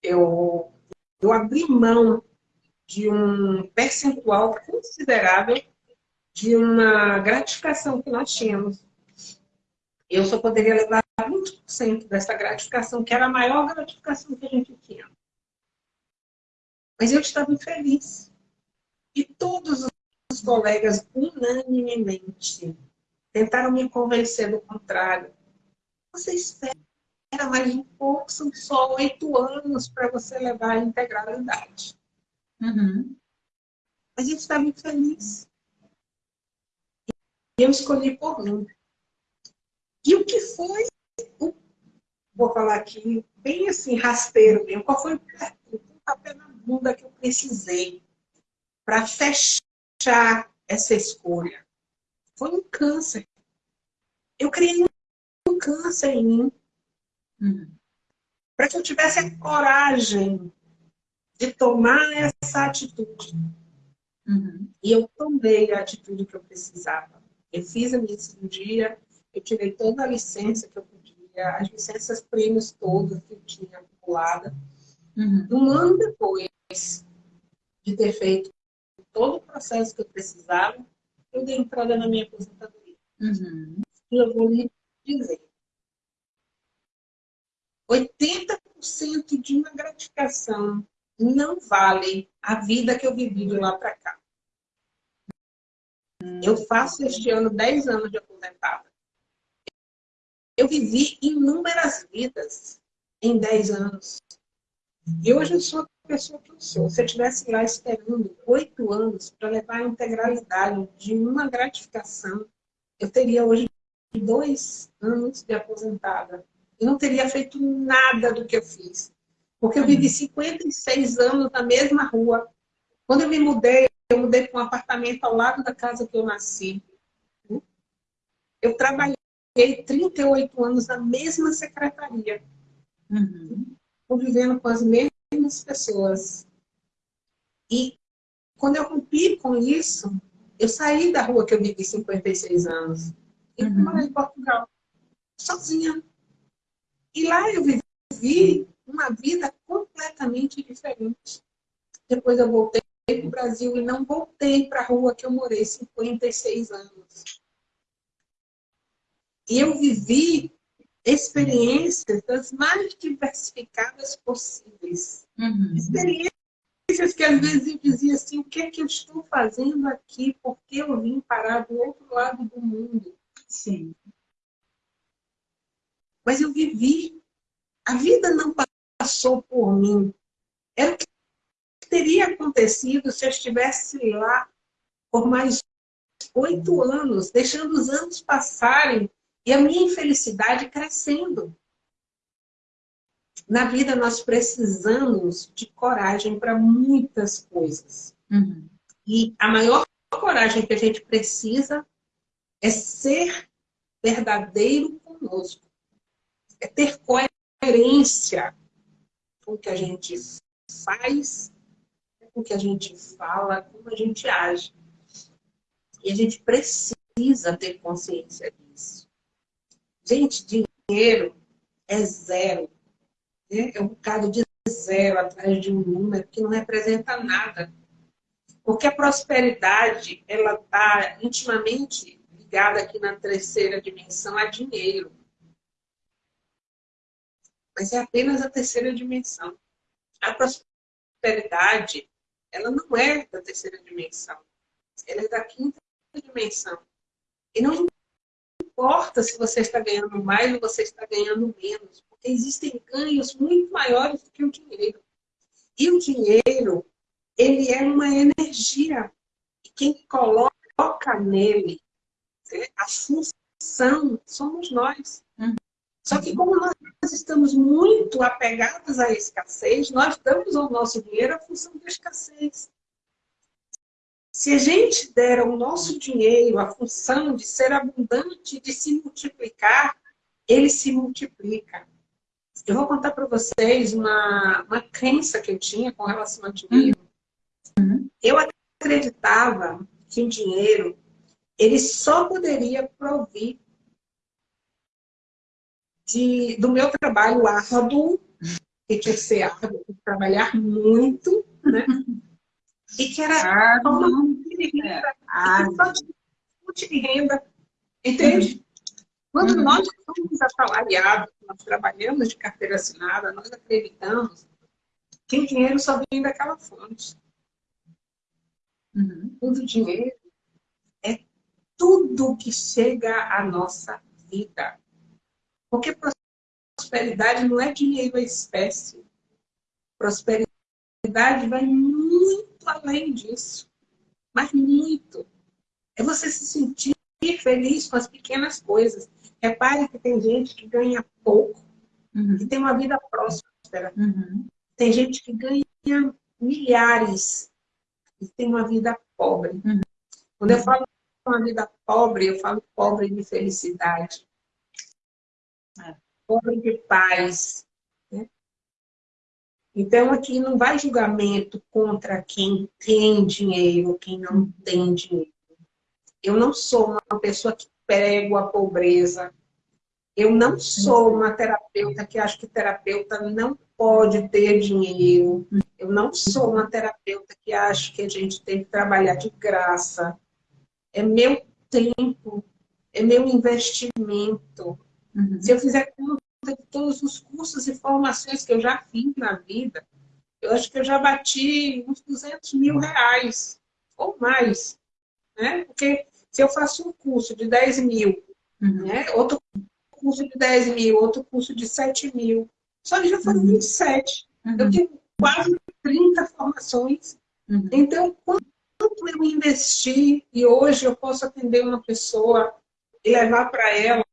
S2: eu, eu abri mão de um percentual considerável de uma gratificação que nós tínhamos. Eu só poderia levar 20% dessa gratificação, que era a maior gratificação que a gente tinha. Mas eu estava infeliz. E todos os colegas, unanimemente, tentaram me convencer do contrário. Você espera mais um pouco, são só oito anos para você levar a integralidade. Uhum. Mas eu estava infeliz. E eu escolhi por mim. E o que foi, vou falar aqui, bem assim, rasteiro mesmo, qual foi o papel na bunda que eu precisei para fechar essa escolha? Foi um câncer. Eu criei um câncer em mim. Uhum. Para que eu tivesse a coragem de tomar essa atitude. Uhum. E eu tomei a atitude que eu precisava. Eu fiz a minha cirurgia, eu tirei toda a licença que eu podia, as licenças prêmios todas que eu tinha acumulada. Uhum. Um ano depois de ter feito todo o processo que eu precisava, eu dei entrada na minha aposentadoria. Uhum. E eu vou lhe dizer, 80% de uma gratificação não vale a vida que eu vivi de lá para cá. Eu faço este ano 10 anos de aposentada. Eu vivi inúmeras vidas em 10 anos. E hoje eu sou a pessoa que eu sou. Se eu estivesse lá esperando 8 anos para levar a integralidade de uma gratificação, eu teria hoje dois anos de aposentada. Eu não teria feito nada do que eu fiz. Porque eu vivi 56 anos na mesma rua. Quando eu me mudei, eu mudei para um apartamento ao lado da casa que eu nasci. Eu trabalhei 38 anos na mesma secretaria. Uhum. Convivendo com as mesmas pessoas. E quando eu rompi com isso, eu saí da rua que eu vivi 56 anos. E uhum. morar em Portugal. Sozinha. E lá eu vivi uma vida completamente diferente. Depois eu voltei para o Brasil e não voltei para a rua que eu morei 56 anos. E eu vivi experiências das mais diversificadas possíveis. Uhum. Experiências que às vezes eu dizia assim, o que é que eu estou fazendo aqui? Por que eu vim parar do outro lado do mundo? Sim. Mas eu vivi. A vida não passou por mim. Era o que teria acontecido se eu estivesse lá por mais oito anos, deixando os anos passarem e a minha infelicidade crescendo. Na vida, nós precisamos de coragem para muitas coisas. Uhum. E a maior coragem que a gente precisa é ser verdadeiro conosco. É ter coerência com o que a gente faz, com o que a gente fala, como a gente age. E a gente precisa ter consciência disso. Gente, dinheiro é zero. Né? É um bocado de zero atrás de um número que não representa nada. Porque a prosperidade, ela está intimamente ligada aqui na terceira dimensão a dinheiro mas é apenas a terceira dimensão. A prosperidade, ela não é da terceira dimensão, ela é da quinta dimensão. E não importa se você está ganhando mais ou você está ganhando menos, porque existem ganhos muito maiores do que o dinheiro. E o dinheiro, ele é uma energia. E quem coloca nele a função somos nós. Uhum. Só que como nós estamos muito apegados à escassez, nós damos ao nosso dinheiro a função da escassez. Se a gente der ao nosso dinheiro a função de ser abundante, de se multiplicar, ele se multiplica. Eu vou contar para vocês uma, uma crença que eu tinha com relação ao dinheiro. Uhum. Eu acreditava que o dinheiro ele só poderia provir de, do meu trabalho árduo, que tinha que ser árduo, trabalhar muito, né? e que era ah, uma fonte de renda, ah, fonte de renda, entende? Quando uhum. nós somos assalariados, nós trabalhamos de carteira assinada, nós acreditamos que o dinheiro só vem daquela fonte. Uhum. Tudo dinheiro é tudo que chega à nossa vida. Porque prosperidade não é dinheiro, é espécie. Prosperidade vai muito além disso. Mas muito. É você se sentir feliz com as pequenas coisas. Repare que tem gente que ganha pouco, uhum. que tem uma vida próspera. Uhum. Tem gente que ganha milhares e tem uma vida pobre. Uhum. Quando eu falo uma vida pobre, eu falo pobre de felicidade. É. Pobre de paz. Né? Então, aqui não vai julgamento contra quem tem dinheiro, quem não tem dinheiro. Eu não sou uma pessoa que prego a pobreza. Eu não sou uma terapeuta que acha que terapeuta não pode ter dinheiro. Eu não sou uma terapeuta que acha que a gente tem que trabalhar de graça. É meu tempo, é meu investimento. Uhum. Se eu fizer conta de todos os cursos e formações que eu já fiz na vida, eu acho que eu já bati uns 200 mil reais ou mais. Né? Porque se eu faço um curso de 10 mil, uhum. né? outro curso de 10 mil, outro curso de 7 mil, só que já foram uhum. 27. Uhum. Eu tenho quase 30 formações. Uhum. Então, quanto eu investi e hoje eu posso atender uma pessoa e levar para ela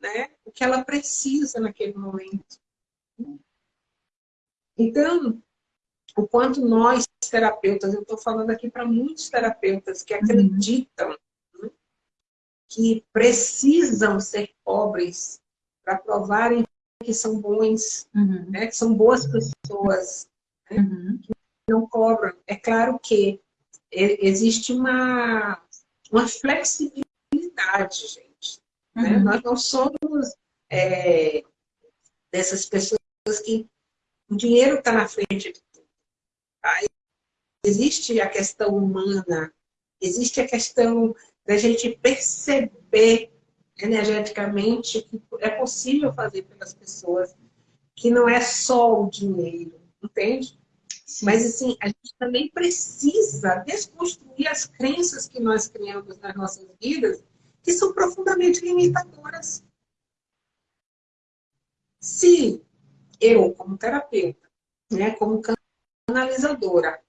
S2: né, o que ela precisa naquele momento. Então, o quanto nós, terapeutas, eu estou falando aqui para muitos terapeutas que uhum. acreditam né, que precisam ser pobres para provarem que são bons, uhum. né, que são boas pessoas, né, uhum. que não cobram. É claro que existe uma, uma flexibilidade, gente. Né? Uhum. Nós não somos é, dessas pessoas que o dinheiro está na frente de tudo. Tá? Existe a questão humana, existe a questão da gente perceber energeticamente que é possível fazer pelas pessoas, que não é só o dinheiro, entende? Sim. Mas assim, a gente também precisa desconstruir as crenças que nós criamos nas nossas vidas, que são profundamente limitadoras. Se eu, como terapeuta, né, como canalizadora,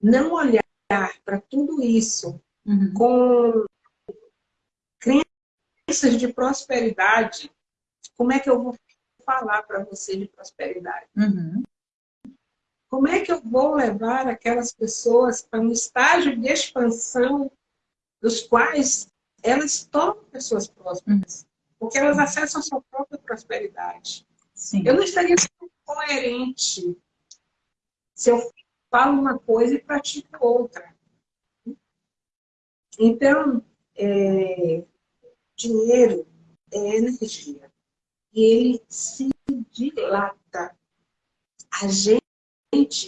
S2: não olhar para tudo isso uhum. com crenças de prosperidade, como é que eu vou falar para você de prosperidade? Uhum. Como é que eu vou levar aquelas pessoas para um estágio de expansão dos quais elas tornam pessoas prósperas? Uhum. Porque elas acessam a sua própria prosperidade. Sim. Eu não estaria sendo coerente se eu falo uma coisa e pratico outra. Então, é, dinheiro é energia. E ele se dilata. A gente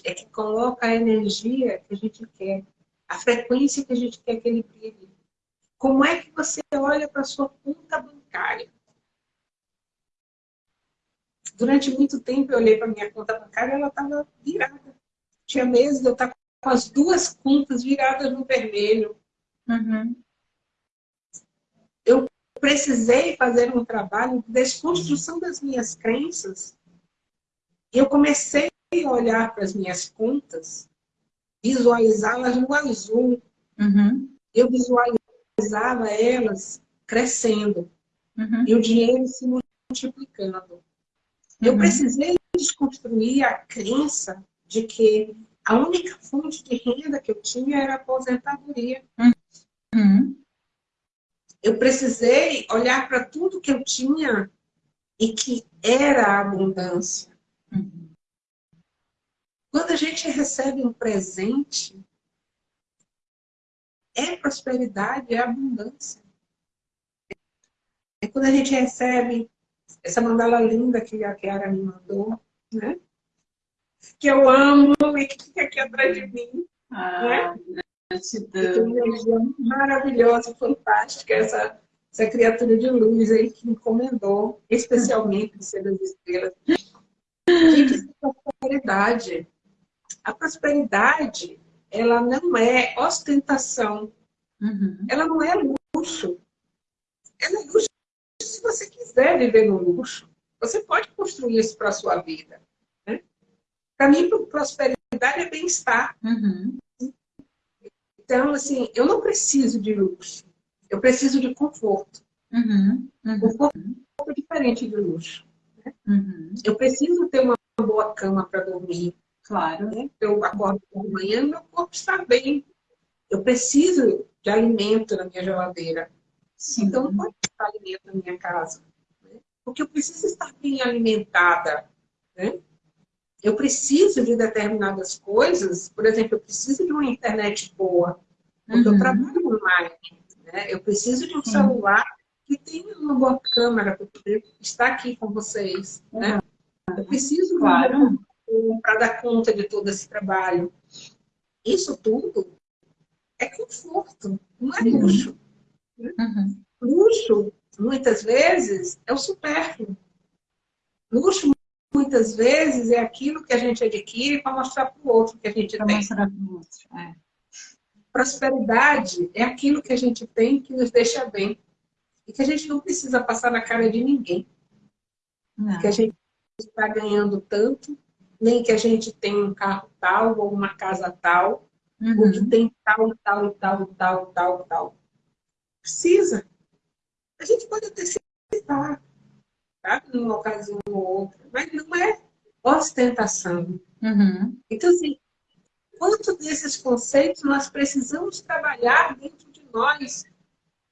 S2: é que coloca a energia que a gente quer, a frequência que a gente quer que ele brilhe. Como é que você olha para a sua conta bancária? Durante muito tempo eu olhei para a minha conta bancária e ela estava virada. Tinha meses de eu estar com as duas contas viradas no vermelho. Uhum. Eu precisei fazer um trabalho de desconstrução das minhas crenças. Eu comecei olhar para as minhas contas, visualizá-las no azul. Uhum. Eu visualizava elas crescendo uhum. e o dinheiro se multiplicando. Uhum. Eu precisei desconstruir a crença de que a única fonte de renda que eu tinha era a aposentadoria. Uhum eu precisei olhar para tudo que eu tinha e que era abundância. Uhum. Quando a gente recebe um presente, é prosperidade, é abundância. É quando a gente recebe essa mandala linda que a Kiara me mandou, né? Que eu amo e que fica aqui atrás de mim. Ah, né? Gratidão. Maravilhosa, fantástica, essa, essa criatura de luz aí que encomendou, especialmente o Ser das Estrelas. Gente, prosperidade. A prosperidade, ela não é ostentação. Uhum. Ela não é luxo. Ela é luxo se você quiser viver no luxo. Você pode construir isso para a sua vida. Né? Para mim, prosperidade é bem-estar. Uhum. Então, assim, eu não preciso de luxo. Eu preciso de conforto. Uhum. Uhum. Conforto é diferente de luxo. Né? Uhum. Eu preciso ter uma boa cama para dormir. Claro. Né? Eu acordo por manhã meu corpo está bem. Eu preciso de alimento na minha geladeira. Sim. Então, não pode faltar alimento na minha casa. Né? Porque eu preciso estar bem alimentada. Né? Eu preciso de determinadas coisas. Por exemplo, eu preciso de uma internet boa. Porque uhum. eu trabalho online. Né? Eu preciso de um Sim. celular que tenha uma boa câmera para poder estar aqui com vocês. Né? Uhum. Eu preciso claro. Para dar conta de todo esse trabalho. Isso tudo é conforto, não é luxo. Uhum. Luxo, muitas vezes, é o supérfluo. Luxo, muitas vezes, é aquilo que a gente adquire para mostrar para o outro que a gente pra tem. Mostrar para o outro, é. Prosperidade é aquilo que a gente tem que nos deixa bem. E que a gente não precisa passar na cara de ninguém. Não. Que a gente está ganhando tanto, nem que a gente tem um carro tal ou uma casa tal, uhum. ou que tem tal, tal, tal, tal, tal, tal precisa. A gente pode até citar, tá? numa ocasião ou outra, mas não é ostentação. Uhum. Então, assim, quanto desses conceitos nós precisamos trabalhar dentro de nós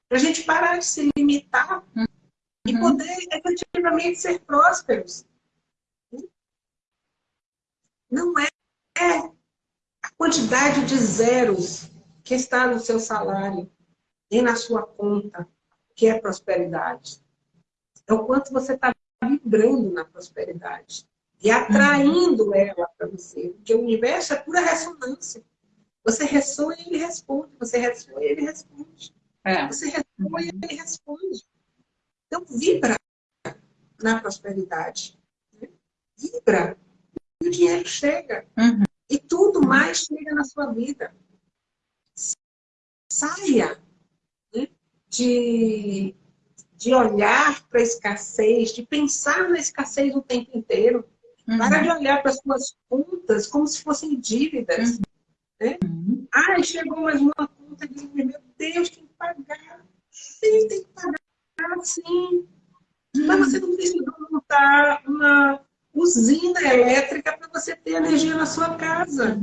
S2: para a gente parar de se limitar uhum. e poder efetivamente ser prósperos. Não é a quantidade de zeros que está no seu salário nem na sua conta, que é prosperidade. É o quanto você está vibrando na prosperidade e atraindo uhum. ela para você. Porque o universo é pura ressonância. Você ressoa e ele responde. Você ressoa e ele responde. É. Você ressoa uhum. e ele responde. Então, vibra na prosperidade. Né? Vibra. E o dinheiro chega. Uhum. E tudo mais chega na sua vida. Saia de, de olhar para a escassez, de pensar na escassez o tempo inteiro. Uhum. Para de olhar para as suas contas como se fossem dívidas. Uhum. Né? Uhum. Ah, chegou mais uma conta de meu Deus, tem que pagar. Sim, tem que pagar, sim. Mas você não precisa montar uma usina elétrica para você ter energia na sua casa.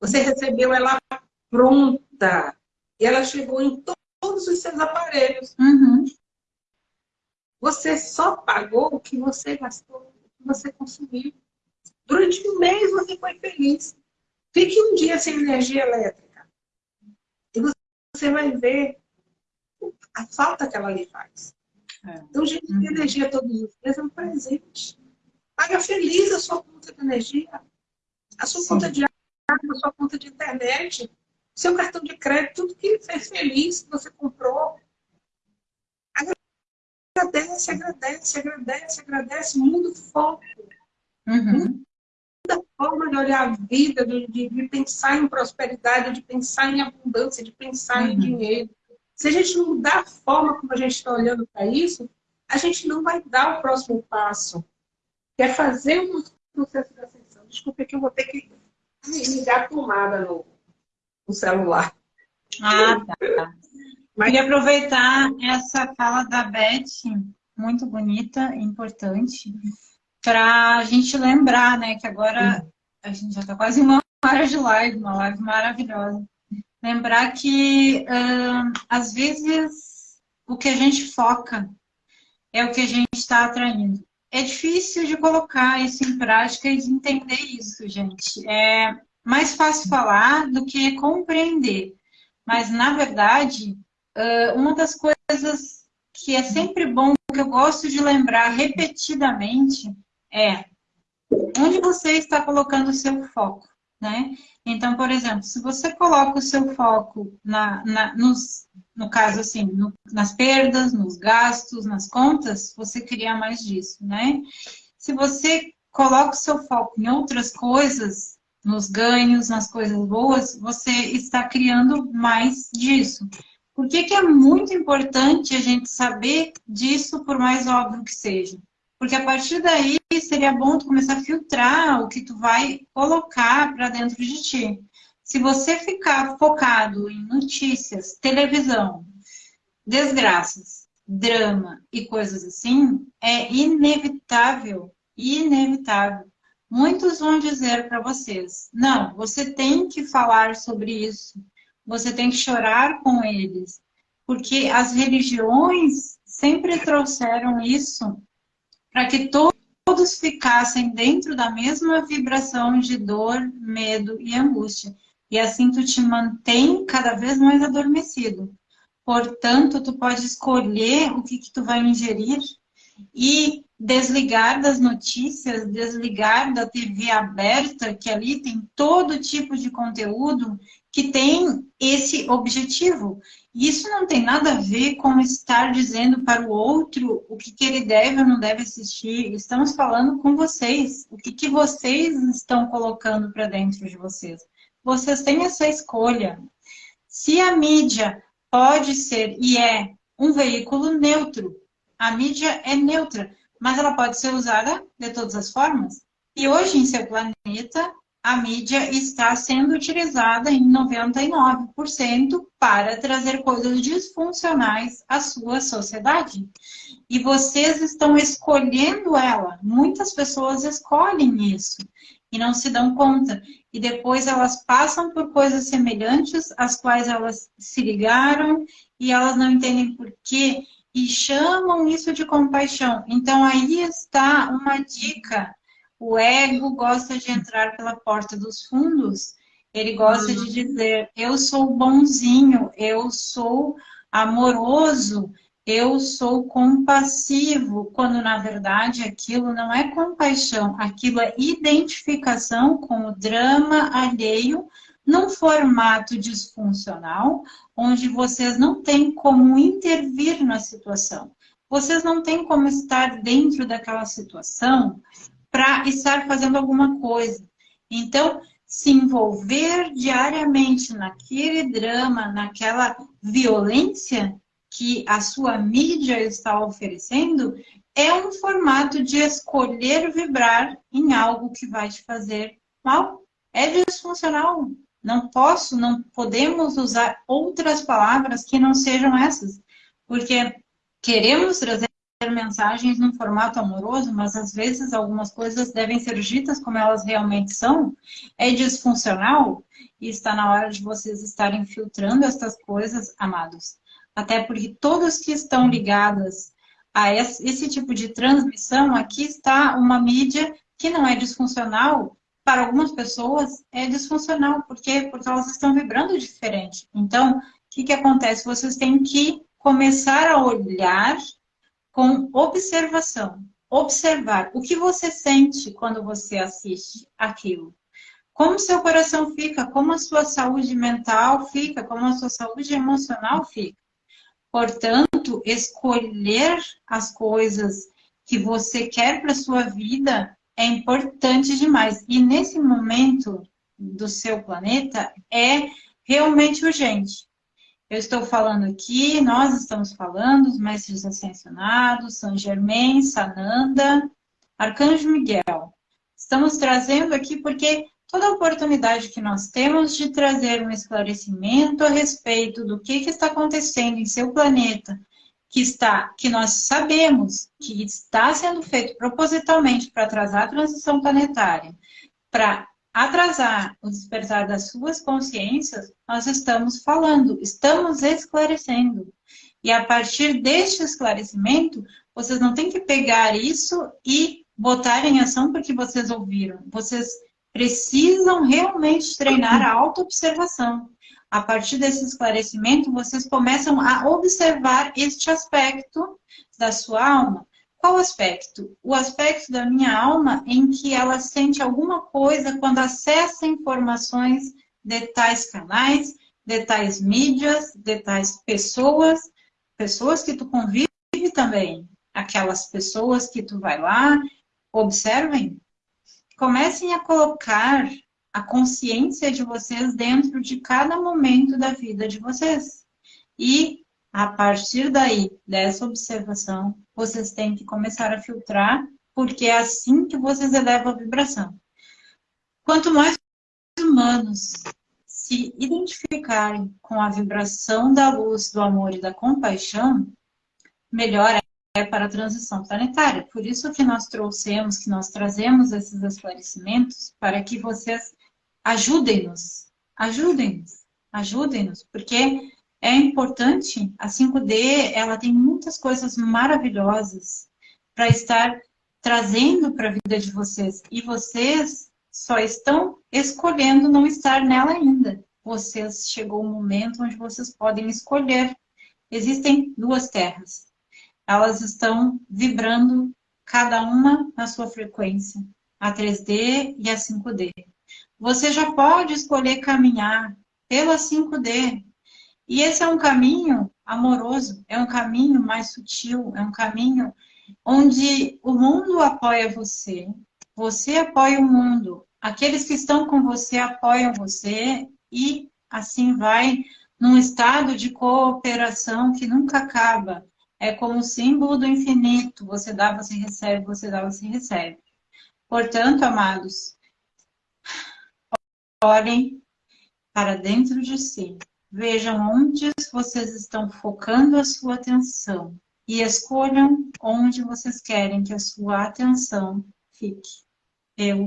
S2: Você recebeu ela pronta. E ela chegou em todos os seus aparelhos. Uhum. Você só pagou o que você gastou, o que você consumiu. Durante um mês você foi feliz. Fique um dia sem energia elétrica. E você vai ver a falta que ela lhe faz. É. Então, gente, uhum. energia todos os dias é um presente. Paga feliz a sua conta de energia, a sua Sim. conta de água, a sua conta de internet seu cartão de crédito, tudo que fez feliz que você comprou. Agradece, agradece, agradece, agradece, muda o foco. Uhum. Muda a forma de olhar a vida, de, de, de, pensar em prosperidade, de pensar em abundância, de pensar uhum. em dinheiro. Se a gente não mudar a forma como a gente está olhando para isso, a gente não vai dar o próximo passo. Que é fazer um processo de ascensão. Desculpa que eu vou ter que ligar a tomada no, o celular.
S1: Ah, tá. Mas... Queria aproveitar essa fala da Beth, muito bonita, importante, para a gente lembrar, né, que agora a gente já está quase uma hora de live, uma live maravilhosa. Lembrar que, uh, às vezes, o que a gente foca é o que a gente está atraindo. É difícil de colocar isso em prática e de entender isso, gente. É, mais fácil falar do que compreender. Mas, na verdade, uma das coisas que é sempre bom, que eu gosto de lembrar repetidamente, é onde você está colocando o seu foco. Né? Então, por exemplo, se você coloca o seu foco na, na nos, no caso assim, no, nas perdas, nos gastos, nas contas, você cria mais disso, né? Se você coloca o seu foco em outras coisas, nos ganhos, nas coisas boas, você está criando mais disso. Por que, que é muito importante a gente saber disso, por mais óbvio que seja? Porque a partir daí seria bom tu começar a filtrar o que tu vai colocar para dentro de ti. Se você ficar focado em notícias, televisão, desgraças, drama e coisas assim, é inevitável, inevitável. Muitos vão dizer para vocês, não, você tem que falar sobre isso, você tem que chorar com eles, porque as religiões sempre trouxeram isso para que todos ficassem dentro da mesma vibração de dor, medo e angústia. E assim tu te mantém cada vez mais adormecido. Portanto, tu pode escolher o que, que tu vai ingerir e desligar das notícias, desligar da TV aberta, que ali tem todo tipo de conteúdo que tem esse objetivo. Isso não tem nada a ver com estar dizendo para o outro o que, que ele deve ou não deve assistir. Estamos falando com vocês. O que, que vocês estão colocando para dentro de vocês. Vocês têm essa escolha. Se a mídia pode ser e é um veículo neutro, a mídia é neutra, mas ela pode ser usada de todas as formas. E hoje, em seu planeta, a mídia está sendo utilizada em 99% para trazer coisas disfuncionais à sua sociedade. E vocês estão escolhendo ela. Muitas pessoas escolhem isso e não se dão conta. E depois elas passam por coisas semelhantes, às quais elas se ligaram e elas não entendem por quê. E chamam isso de compaixão. Então aí está uma dica o ego gosta de entrar pela porta dos fundos. Ele gosta de dizer, eu sou bonzinho, eu sou amoroso, eu sou compassivo, quando na verdade aquilo não é compaixão, aquilo é identificação com o drama alheio num formato disfuncional, onde vocês não têm como intervir na situação. Vocês não têm como estar dentro daquela situação para estar fazendo alguma coisa. Então, se envolver diariamente naquele drama, naquela violência que a sua mídia está oferecendo, é um formato de escolher vibrar em algo que vai te fazer mal. É disfuncional. Não posso, não podemos usar outras palavras que não sejam essas. Porque queremos trazer mensagens num formato amoroso, mas às vezes algumas coisas devem ser ditas como elas realmente são, é disfuncional e está na hora de vocês estarem filtrando estas coisas, amados. Até porque todos que estão ligados a esse tipo de transmissão, aqui está uma mídia que não é disfuncional, para algumas pessoas é disfuncional, porque porque elas estão vibrando diferente. Então, o que, que acontece? Vocês têm que começar a olhar com observação. Observar o que você sente quando você assiste aquilo. Como seu coração fica, como a sua saúde mental fica, como a sua saúde emocional fica. Portanto, escolher as coisas que você quer para sua vida é importante demais. E nesse momento do seu planeta é realmente urgente. Eu estou falando aqui, nós estamos falando, os mestres ascensionados, São Germain, Sananda, Arcanjo Miguel. Estamos trazendo aqui porque toda oportunidade que nós temos de trazer um esclarecimento a respeito do que, que está acontecendo em seu planeta, que, está, que nós sabemos que está sendo feito propositalmente para atrasar a transição planetária, para atrasar o despertar das suas consciências, nós estamos falando, estamos esclarecendo. E a partir deste esclarecimento, vocês não têm que pegar isso e botar em ação porque vocês ouviram. Vocês precisam realmente treinar a autoobservação. A partir desse esclarecimento, vocês começam a observar este aspecto da sua alma. Qual aspecto? O aspecto da minha alma em que ela sente alguma coisa quando acessa informações de tais canais, de tais mídias, de tais pessoas, pessoas que tu convive também, aquelas pessoas que tu vai lá, observem, comecem a colocar a consciência de vocês dentro de cada momento da vida de vocês. E a partir daí, dessa observação, vocês têm que começar a filtrar, porque é assim que vocês elevam a vibração. Quanto mais humanos se identificarem com a vibração da luz, do amor e da compaixão, melhor é para a transição planetária. Por isso que nós trouxemos, que nós trazemos esses esclarecimentos para que vocês ajudem-nos, ajudem-nos, ajudem-nos, porque é importante, a 5D, ela tem muitas coisas maravilhosas para estar trazendo para a vida de vocês. E vocês só estão escolhendo não estar nela ainda. Vocês, chegou o momento onde vocês podem escolher. Existem duas terras. Elas estão vibrando, cada uma na sua frequência. A 3D e a 5D. Você já pode escolher caminhar pela 5D, e esse é um caminho amoroso, é um caminho mais sutil, é um caminho onde o mundo apoia você, você apoia o mundo, aqueles que estão com você apoiam você e assim vai num estado de cooperação que nunca acaba. É como o símbolo do infinito, você dá, você recebe, você dá, você recebe. Portanto, amados, olhem para dentro de si, Vejam onde vocês estão focando a sua atenção e escolham onde vocês querem que a sua atenção fique. Eu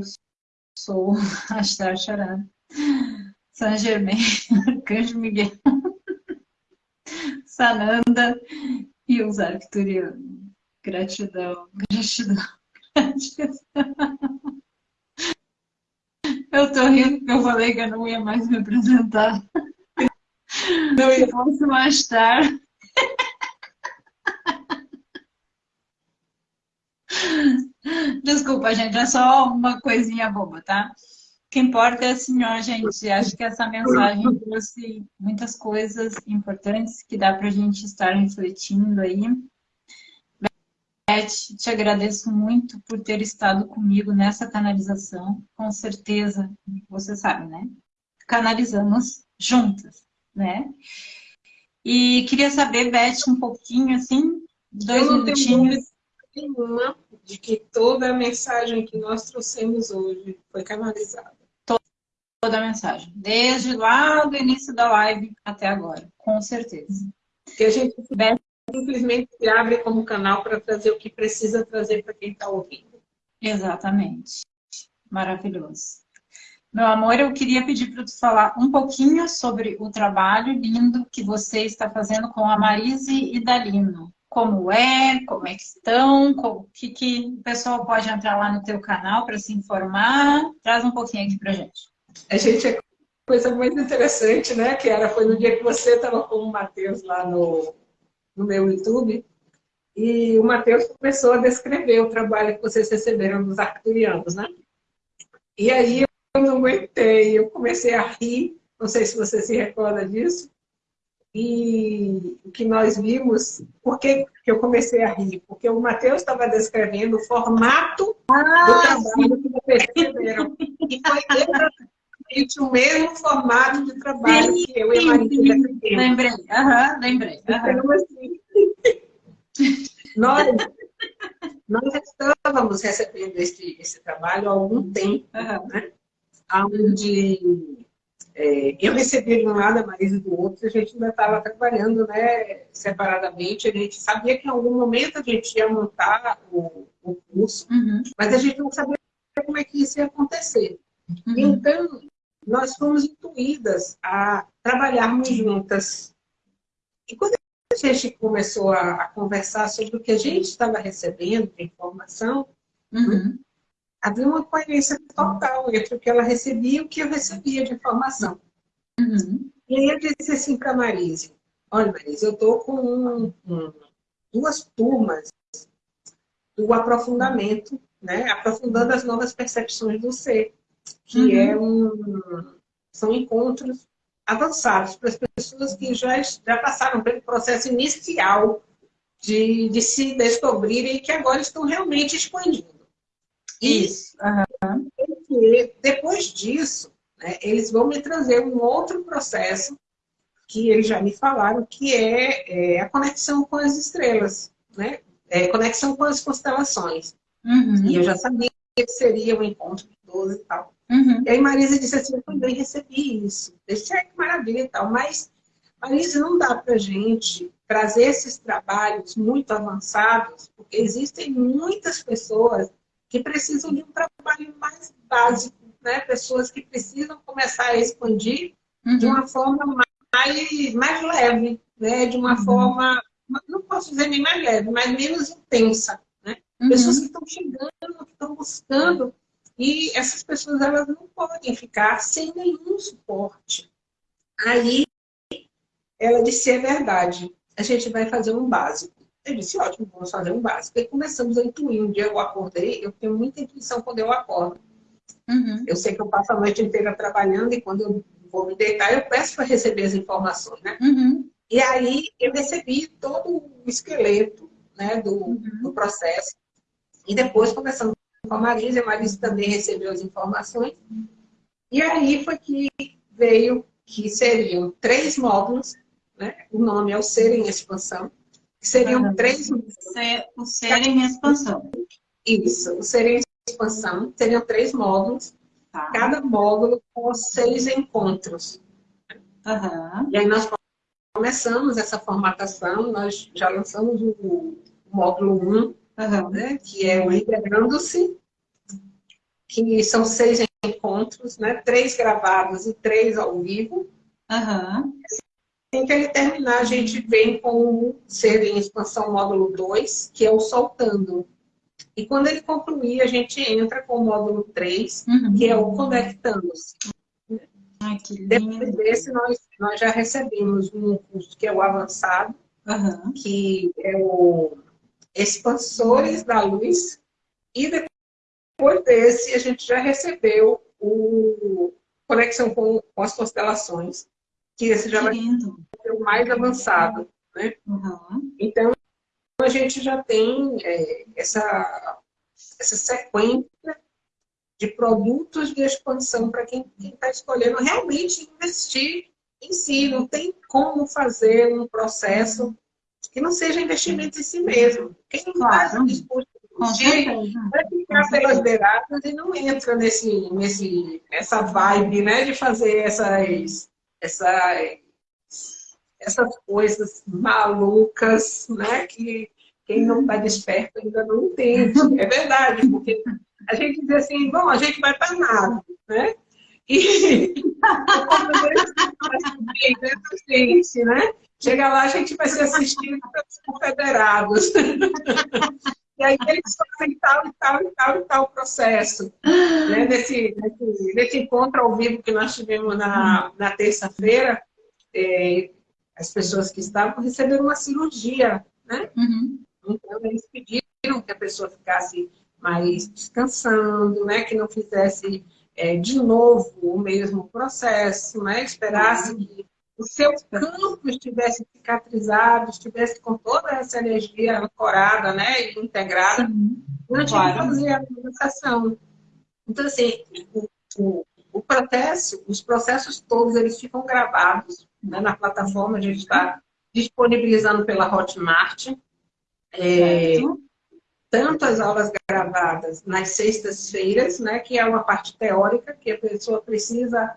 S1: sou a Star Charan, San Germain, Arcanjo Miguel, Sananda e os arcturianos. Gratidão, gratidão, gratidão. Eu tô rindo porque eu falei que eu não ia mais me apresentar. Não ia posso mais tarde. Desculpa, gente, é só uma coisinha boba, tá? O que importa é assim, ó, gente, acho que essa mensagem trouxe muitas coisas importantes que dá pra gente estar refletindo aí. Beth, te agradeço muito por ter estado comigo nessa canalização. Com certeza, você sabe, né? Canalizamos juntas né? E queria saber, Beth, um pouquinho, assim, dois Eu minutinhos.
S2: Nenhuma de que toda a mensagem que nós trouxemos hoje foi canalizada.
S1: Toda a mensagem, desde lá do início da live até agora, com certeza.
S2: Que a gente Beth, simplesmente se abre como canal para trazer o que precisa trazer para quem está ouvindo.
S1: Exatamente. Maravilhoso. Meu amor, eu queria pedir para tu falar um pouquinho sobre o trabalho lindo que você está fazendo com a Marise e Dalino. Como é, como é que estão, o que, que o pessoal pode entrar lá no teu canal para se informar. Traz um pouquinho aqui para gente.
S2: A gente é coisa muito interessante, né, Que era Foi no dia que você estava com o Matheus lá no, no meu YouTube. E o Matheus começou a descrever o trabalho que vocês receberam dos arcturianos, né? E aí eu não aguentei, eu comecei a rir, não sei se você se recorda disso, e o que nós vimos, por que eu comecei a rir? Porque o Matheus estava descrevendo o formato ah, do trabalho sim. que vocês receberam. E foi exatamente o mesmo formato de trabalho sim, que eu e a Maria
S1: Lembrei, uhum, lembrei. Então,
S2: assim, nós, nós estávamos recebendo esse, esse trabalho há algum tempo, uhum. né? Onde é, eu recebi de um lado, a Marisa do outro, a gente ainda estava trabalhando né, separadamente, a gente sabia que em algum momento a gente ia montar o, o curso, uhum. mas a gente não sabia como é que isso ia acontecer. Uhum. Então, nós fomos intuídas a trabalharmos juntas. E quando a gente começou a, a conversar sobre o que a gente estava recebendo de informação, uhum havia uma coerência total entre o que ela recebia e o que eu recebia de informação. Uhum. E aí eu disse assim para a Marise, olha Marise, eu estou com um, um, duas turmas do aprofundamento, né? aprofundando as novas percepções do ser, que uhum. é um, são encontros avançados para as pessoas que já, já passaram pelo processo inicial de, de se descobrirem e que agora estão realmente expandindo.
S1: Isso.
S2: Uhum. E depois disso, né, eles vão me trazer um outro processo que eles já me falaram, que é, é a conexão com as estrelas, né? É, conexão com as constelações. Uhum. E eu já sabia que seria o um encontro de 12 e tal. Uhum. E aí Marisa disse assim, eu também recebi isso. Deixa que maravilha e tal. Mas, Marisa, não dá pra gente trazer esses trabalhos muito avançados, porque existem muitas pessoas que precisam de um trabalho mais básico, né? Pessoas que precisam começar a expandir uhum. de uma forma mais, mais leve, né? De uma uhum. forma, não posso dizer nem mais leve, mas menos intensa, né? Uhum. Pessoas que estão chegando, que estão buscando e essas pessoas elas não podem ficar sem nenhum suporte. Aí ela disse, é verdade, a gente vai fazer um básico. Eu disse, ótimo, vamos fazer um básico. E começamos a intuir. Um dia eu acordei, eu tenho muita intuição quando eu acordo. Uhum. Eu sei que eu passo a noite inteira trabalhando e quando eu vou me deitar, eu peço para receber as informações, né? Uhum. E aí eu recebi todo o esqueleto né, do, uhum. do processo. E depois, conversando com a Marisa, a Marisa também recebeu as informações. E aí foi que veio que seriam três módulos, né? o nome é o Ser em Expansão, que seriam três...
S1: O Ser em Expansão.
S2: Isso, o Ser em Expansão, seriam três módulos, tá. cada módulo com seis encontros. Uhum. E aí nós começamos essa formatação, nós já lançamos o, o módulo 1, uhum. né, que é o Integrando-se, que são seis encontros, né? Três gravados e três ao vivo. Uhum. Assim que ele terminar, a gente vem com o Ser em Expansão Módulo 2, que é o Soltando. E quando ele concluir, a gente entra com o módulo 3, uhum. que é o Conectando-se. Depois desse, nós, nós já recebemos um curso que é o Avançado, uhum. que é o Expansores da Luz, e depois depois desse, a gente já recebeu o Conexão com, com as Constelações, que esse já vai ser o mais avançado. Né? Uhum. Então, a gente já tem é, essa, essa sequência de produtos de expansão para quem está escolhendo realmente investir em si. Não tem como fazer um processo que não seja investimento em si mesmo. Quem não claro. está disposto vai ficar pelas beiradas e não entra nesse, nesse, nessa vibe né, de fazer essas, essas, essas coisas malucas né, que quem não está desperto ainda não entende. É verdade, porque a gente diz assim, bom, a gente vai para nada, né? E gente, né? Chega lá, a gente vai ser assistido pelos confederados. E aí eles fazem tal e tal e tal e tal processo. Né? Nesse, nesse, nesse, encontro ao vivo que nós tivemos na, na terça-feira, é, as pessoas que estavam receberam uma cirurgia, né? Uhum. Então eles pediram que a pessoa ficasse mais descansando, né? Que não fizesse é, de novo o mesmo processo, né? Esperasse uhum. que o seu campo estivesse cicatrizado, estivesse com toda essa energia ancorada, né, integrada, Sim, não tinha claro. que fazer a meditação. Então, assim, o, o, o, processo, os processos todos, eles ficam gravados né, na plataforma, a gente está disponibilizando pela Hotmart. É, tanto as aulas gravadas nas sextas-feiras, né, que é uma parte teórica, que a pessoa precisa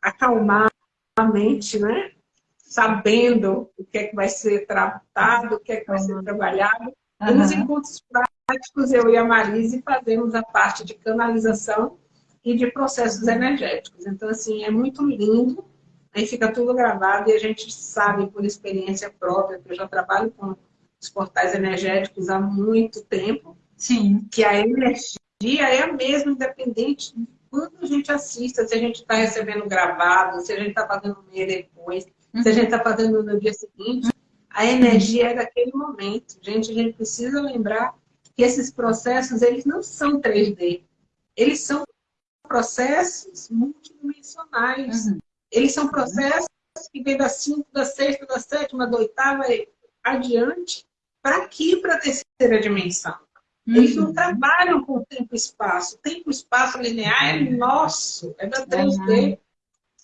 S2: acalmar a mente, né? Sabendo o que é que vai ser tratado, o que é que vai ser trabalhado. Uhum. E nos encontros práticos, eu e a Marise fazemos a parte de canalização e de processos energéticos. Então, assim, é muito lindo. Aí fica tudo gravado e a gente sabe por experiência própria, que eu já trabalho com os portais energéticos há muito tempo, Sim. que a energia é a mesma, independente quando a gente assista, se a gente está recebendo gravado, se a gente está fazendo um dia depois, uhum. se a gente está fazendo no dia seguinte, a energia é daquele momento. Gente, a gente precisa lembrar que que esses processos, eles não são 3D. Eles são processos multidimensionais. Uhum. Eles são processos que vêm da cinco, da sexta, da sétima, da oitava e adiante, para aqui, para a terceira dimensão. Uhum. Eles não trabalham com tempo e espaço. Tempo e espaço linear é nosso, é da 3D.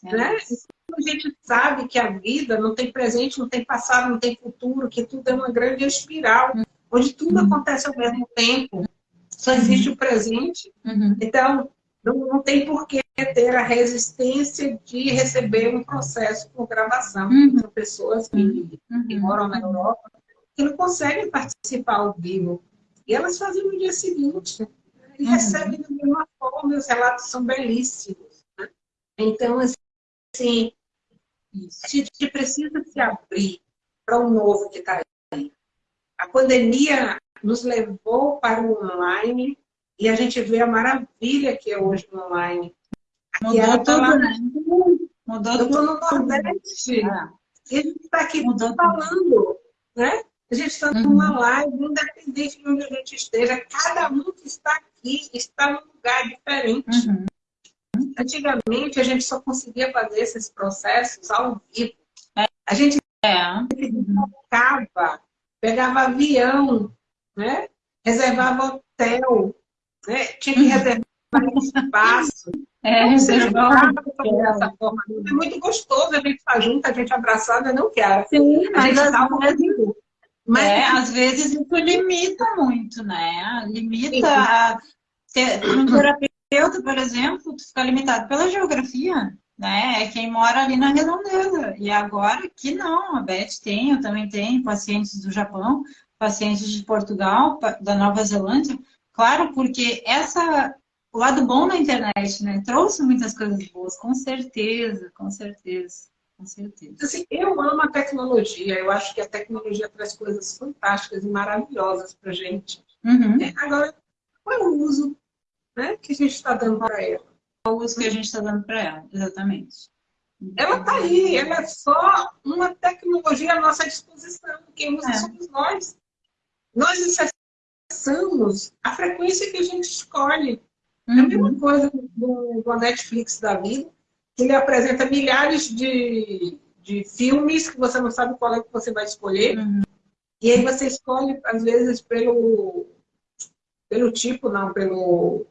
S2: Uhum. Né? Então, a gente sabe que a vida não tem presente, não tem passado, não tem futuro, que tudo é uma grande espiral, uhum. onde tudo acontece ao mesmo tempo. Só existe o presente. Uhum. Então, não, não tem por que ter a resistência de receber um processo com gravação. Uhum. São pessoas que, que moram na Europa que não conseguem participar ao vivo e elas fazem no dia seguinte. Né? E uhum. recebem da mesma forma, os relatos são belíssimos. Né? Então, assim, a gente precisa se abrir para o novo que está aí. A pandemia nos levou para o online e a gente vê a maravilha que é hoje no online.
S1: Mudou tudo, lá, né?
S2: Mudou eu tudo. no Nordeste. Ah. E a gente está aqui Mudou falando, tudo. né? A gente está uhum. numa live, independente de onde a gente esteja, cada um que está aqui está num lugar diferente. Uhum. Antigamente, a gente só conseguia fazer esses processos ao vivo. A gente é. pegava avião, né? reservava hotel, né? tinha que uhum. reservar espaço. É, reservar dessa forma. É muito gostoso a gente estar junto, a gente abraçada, não quero.
S1: Sim, a gente está mas é, às vezes isso limita muito, né? Limita a ter, um terapeuta, por exemplo, tu fica limitado pela geografia, né? É quem mora ali na redondeza. E agora aqui não, a Beth tem, eu também tenho pacientes do Japão, pacientes de Portugal, da Nova Zelândia. Claro, porque essa o lado bom da internet, né? Trouxe muitas coisas boas, com certeza, com certeza. Com certeza.
S2: Assim, eu amo a tecnologia. Eu acho que a tecnologia traz coisas fantásticas e maravilhosas para a gente. Uhum. É, agora, qual é o uso né, que a gente está dando para ela?
S1: Qual o uso que a gente está dando para ela, exatamente.
S2: Ela está aí, ela é só uma tecnologia à nossa disposição. Quem usa é. somos nós. Nós acessamos a frequência que a gente escolhe. Uhum. É a mesma uhum. coisa do, do Netflix da vida ele apresenta milhares de, de filmes que você não sabe qual é que você vai escolher. Uhum. E aí você escolhe, às vezes, pelo, pelo tipo, não, pelo.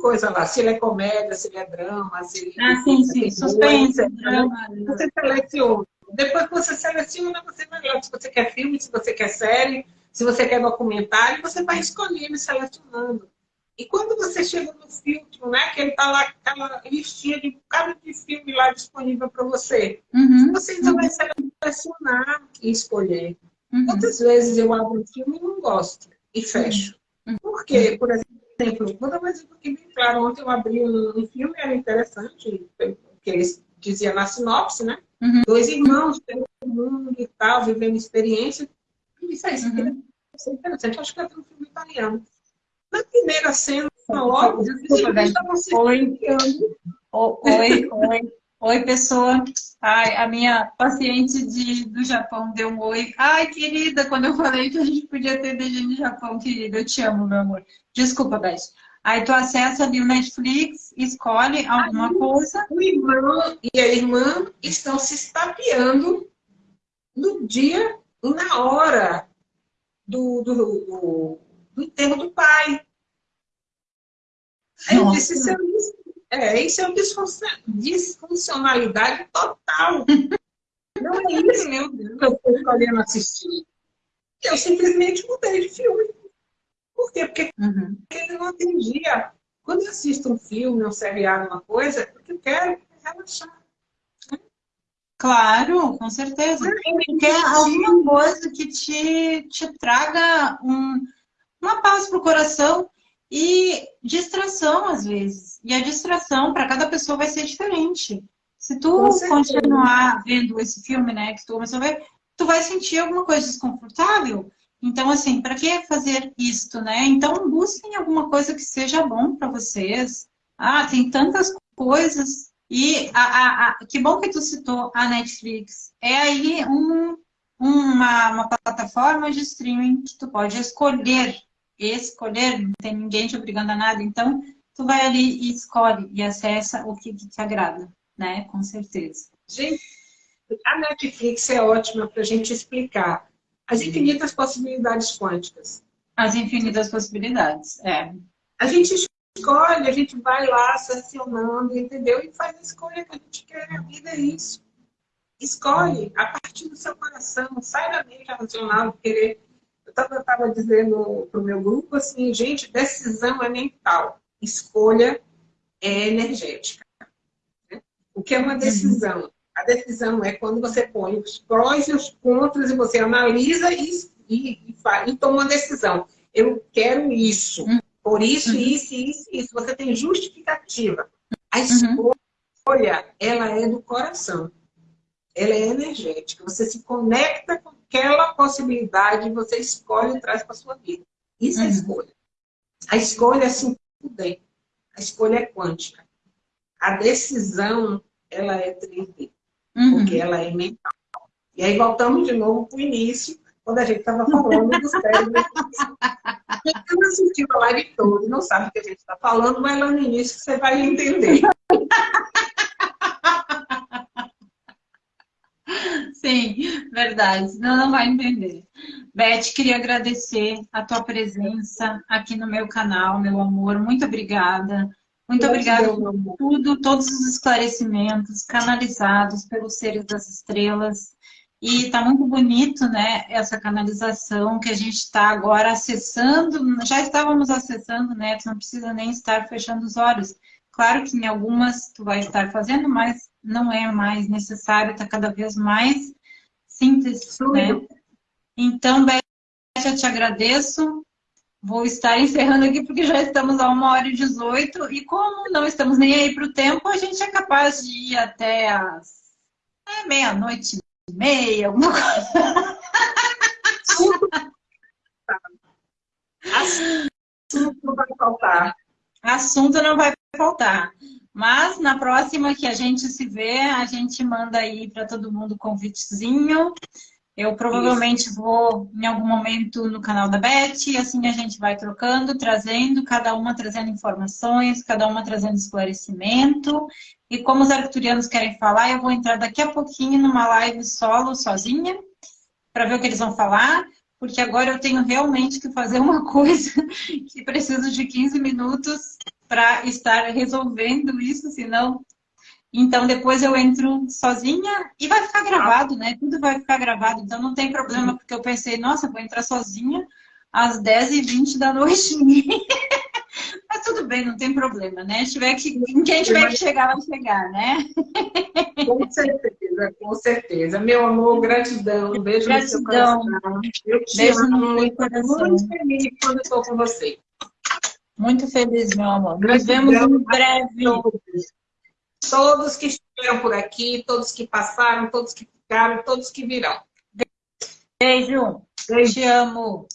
S2: Coisa lá, se ele é comédia, se ele é drama, se ele
S1: ah, sim, sim. suspense, drama.
S2: Você seleciona. Depois que você seleciona, você vai lá se você quer filme, se você quer série, se você quer documentário, você vai escolhendo e selecionando. E quando você chega no filtro, né, que ele está lá, aquela listinha de cada de filme lá disponível para você, uhum. você ainda vai selecionar e escolher. Uhum. Quantas vezes eu abro um filme e não gosto e fecho? Uhum. Por quê? Por exemplo, vou dar um exemplo aqui bem claro. Ontem eu abri um, um filme, era interessante, porque eles diziam na sinopse, né? Uhum. Dois irmãos pelo mundo e tal, vivendo experiência. E isso aí, uhum. é interessante. Acho que é um filme italiano. Na primeira cena, logo, Desculpa,
S1: oi. oi, oi, oi, pessoa. Ai, a minha paciente de, do Japão deu um oi. Ai, querida, quando eu falei que a gente podia ter DG no Japão, querida, eu te amo, meu amor. Desculpa, Beth. Aí tu acessa ali o Netflix, escolhe alguma Aí, coisa.
S2: O irmão e a irmã estão se estapeando no dia na hora do, do, do do enterro do pai. Aí eu disse, isso é, é, isso é disfuncionalidade total. Não é isso meu Deus, que eu estou escolhendo assistir. Eu simplesmente mudei de filme. Por quê? Porque uhum. ele não atendia. Quando eu assisto um filme, um seriado, uma coisa, é porque eu quero relaxar.
S1: Claro, com certeza. Quer alguma coisa que te, te traga um, uma paz para o coração e distração, às vezes. E a distração, para cada pessoa, vai ser diferente. Se tu continuar vendo esse filme, né, que tu começou a ver, tu vai sentir alguma coisa desconfortável. Então, assim, para que fazer isto, né? Então, busquem alguma coisa que seja bom para vocês. Ah, tem tantas coisas. E a, a, a, que bom que tu citou a Netflix. É aí um, uma, uma plataforma de streaming que tu pode escolher escolher, não tem ninguém te obrigando a nada, então tu vai ali e escolhe e acessa o que, que te agrada, né? Com certeza.
S2: Gente, a Netflix é ótima para a gente explicar as infinitas possibilidades quânticas.
S1: As infinitas possibilidades, é.
S2: A gente escolhe, a gente vai lá selecionando, entendeu? E faz a escolha que a gente quer. A vida é isso. Escolhe a partir do seu coração, sai da mente racional, querer. Eu estava dizendo para o meu grupo assim, gente, decisão é mental, escolha é energética. Né? O que é uma decisão? A decisão é quando você põe os prós e os contras e você analisa e, e, e, e toma uma decisão. Eu quero isso. Por isso, uhum. isso, isso, isso. Você tem justificativa. A uhum. escolha, uhum. ela é do coração. Ela é energética. Você se conecta com aquela possibilidade e você escolhe e traz para a sua vida. Isso uhum. é escolha. A escolha é assim. A escolha é quântica. A decisão, ela é 3D. Uhum. Porque ela é mental. E aí voltamos de novo para o início, quando a gente estava falando do cérebro. Quem não assistiu a live toda não sabe o que a gente está falando, mas lá no início você vai entender.
S1: Sim, verdade. Não, não vai entender. Beth, queria agradecer a tua presença aqui no meu canal, meu amor. Muito obrigada. Muito obrigada por tudo, todos os esclarecimentos canalizados pelos seres das estrelas. E está muito bonito, né, essa canalização que a gente está agora acessando, já estávamos acessando, né, tu não precisa nem estar fechando os olhos. Claro que em algumas tu vai estar fazendo, mas não é mais necessário, está cada vez mais simples, né? Então, Beth, eu te agradeço. Vou estar encerrando aqui porque já estamos a uma hora e 18 e como não estamos nem aí para o tempo, a gente é capaz de ir até as é, meia-noite meia, alguma coisa.
S2: Assunto não vai faltar.
S1: Assunto não vai faltar. Mas na próxima que a gente se vê, a gente manda aí para todo mundo o convitezinho. Eu provavelmente Isso. vou em algum momento no canal da Beth, e assim a gente vai trocando, trazendo, cada uma trazendo informações, cada uma trazendo esclarecimento. E como os arcturianos querem falar, eu vou entrar daqui a pouquinho numa live solo, sozinha, para ver o que eles vão falar, porque agora eu tenho realmente que fazer uma coisa que preciso de 15 minutos para estar resolvendo isso, senão então, depois eu entro sozinha e vai ficar gravado, né? Tudo vai ficar gravado, então não tem problema, porque eu pensei, nossa, vou entrar sozinha às 10h20 da noite. Mas tudo bem, não tem problema, né? Tiver que, quem tiver que chegar, vai chegar, né?
S2: Com certeza, com certeza. Meu amor, gratidão. Beijo gratidão. no seu coração. Eu te Beijo amo. No coração. muito feliz quando estou com você.
S1: Muito feliz, meu amor. Nos vemos em breve.
S2: Todos que estiveram por aqui, todos que passaram, todos que ficaram, todos que virão.
S1: Beijo. Beijo. Te amo.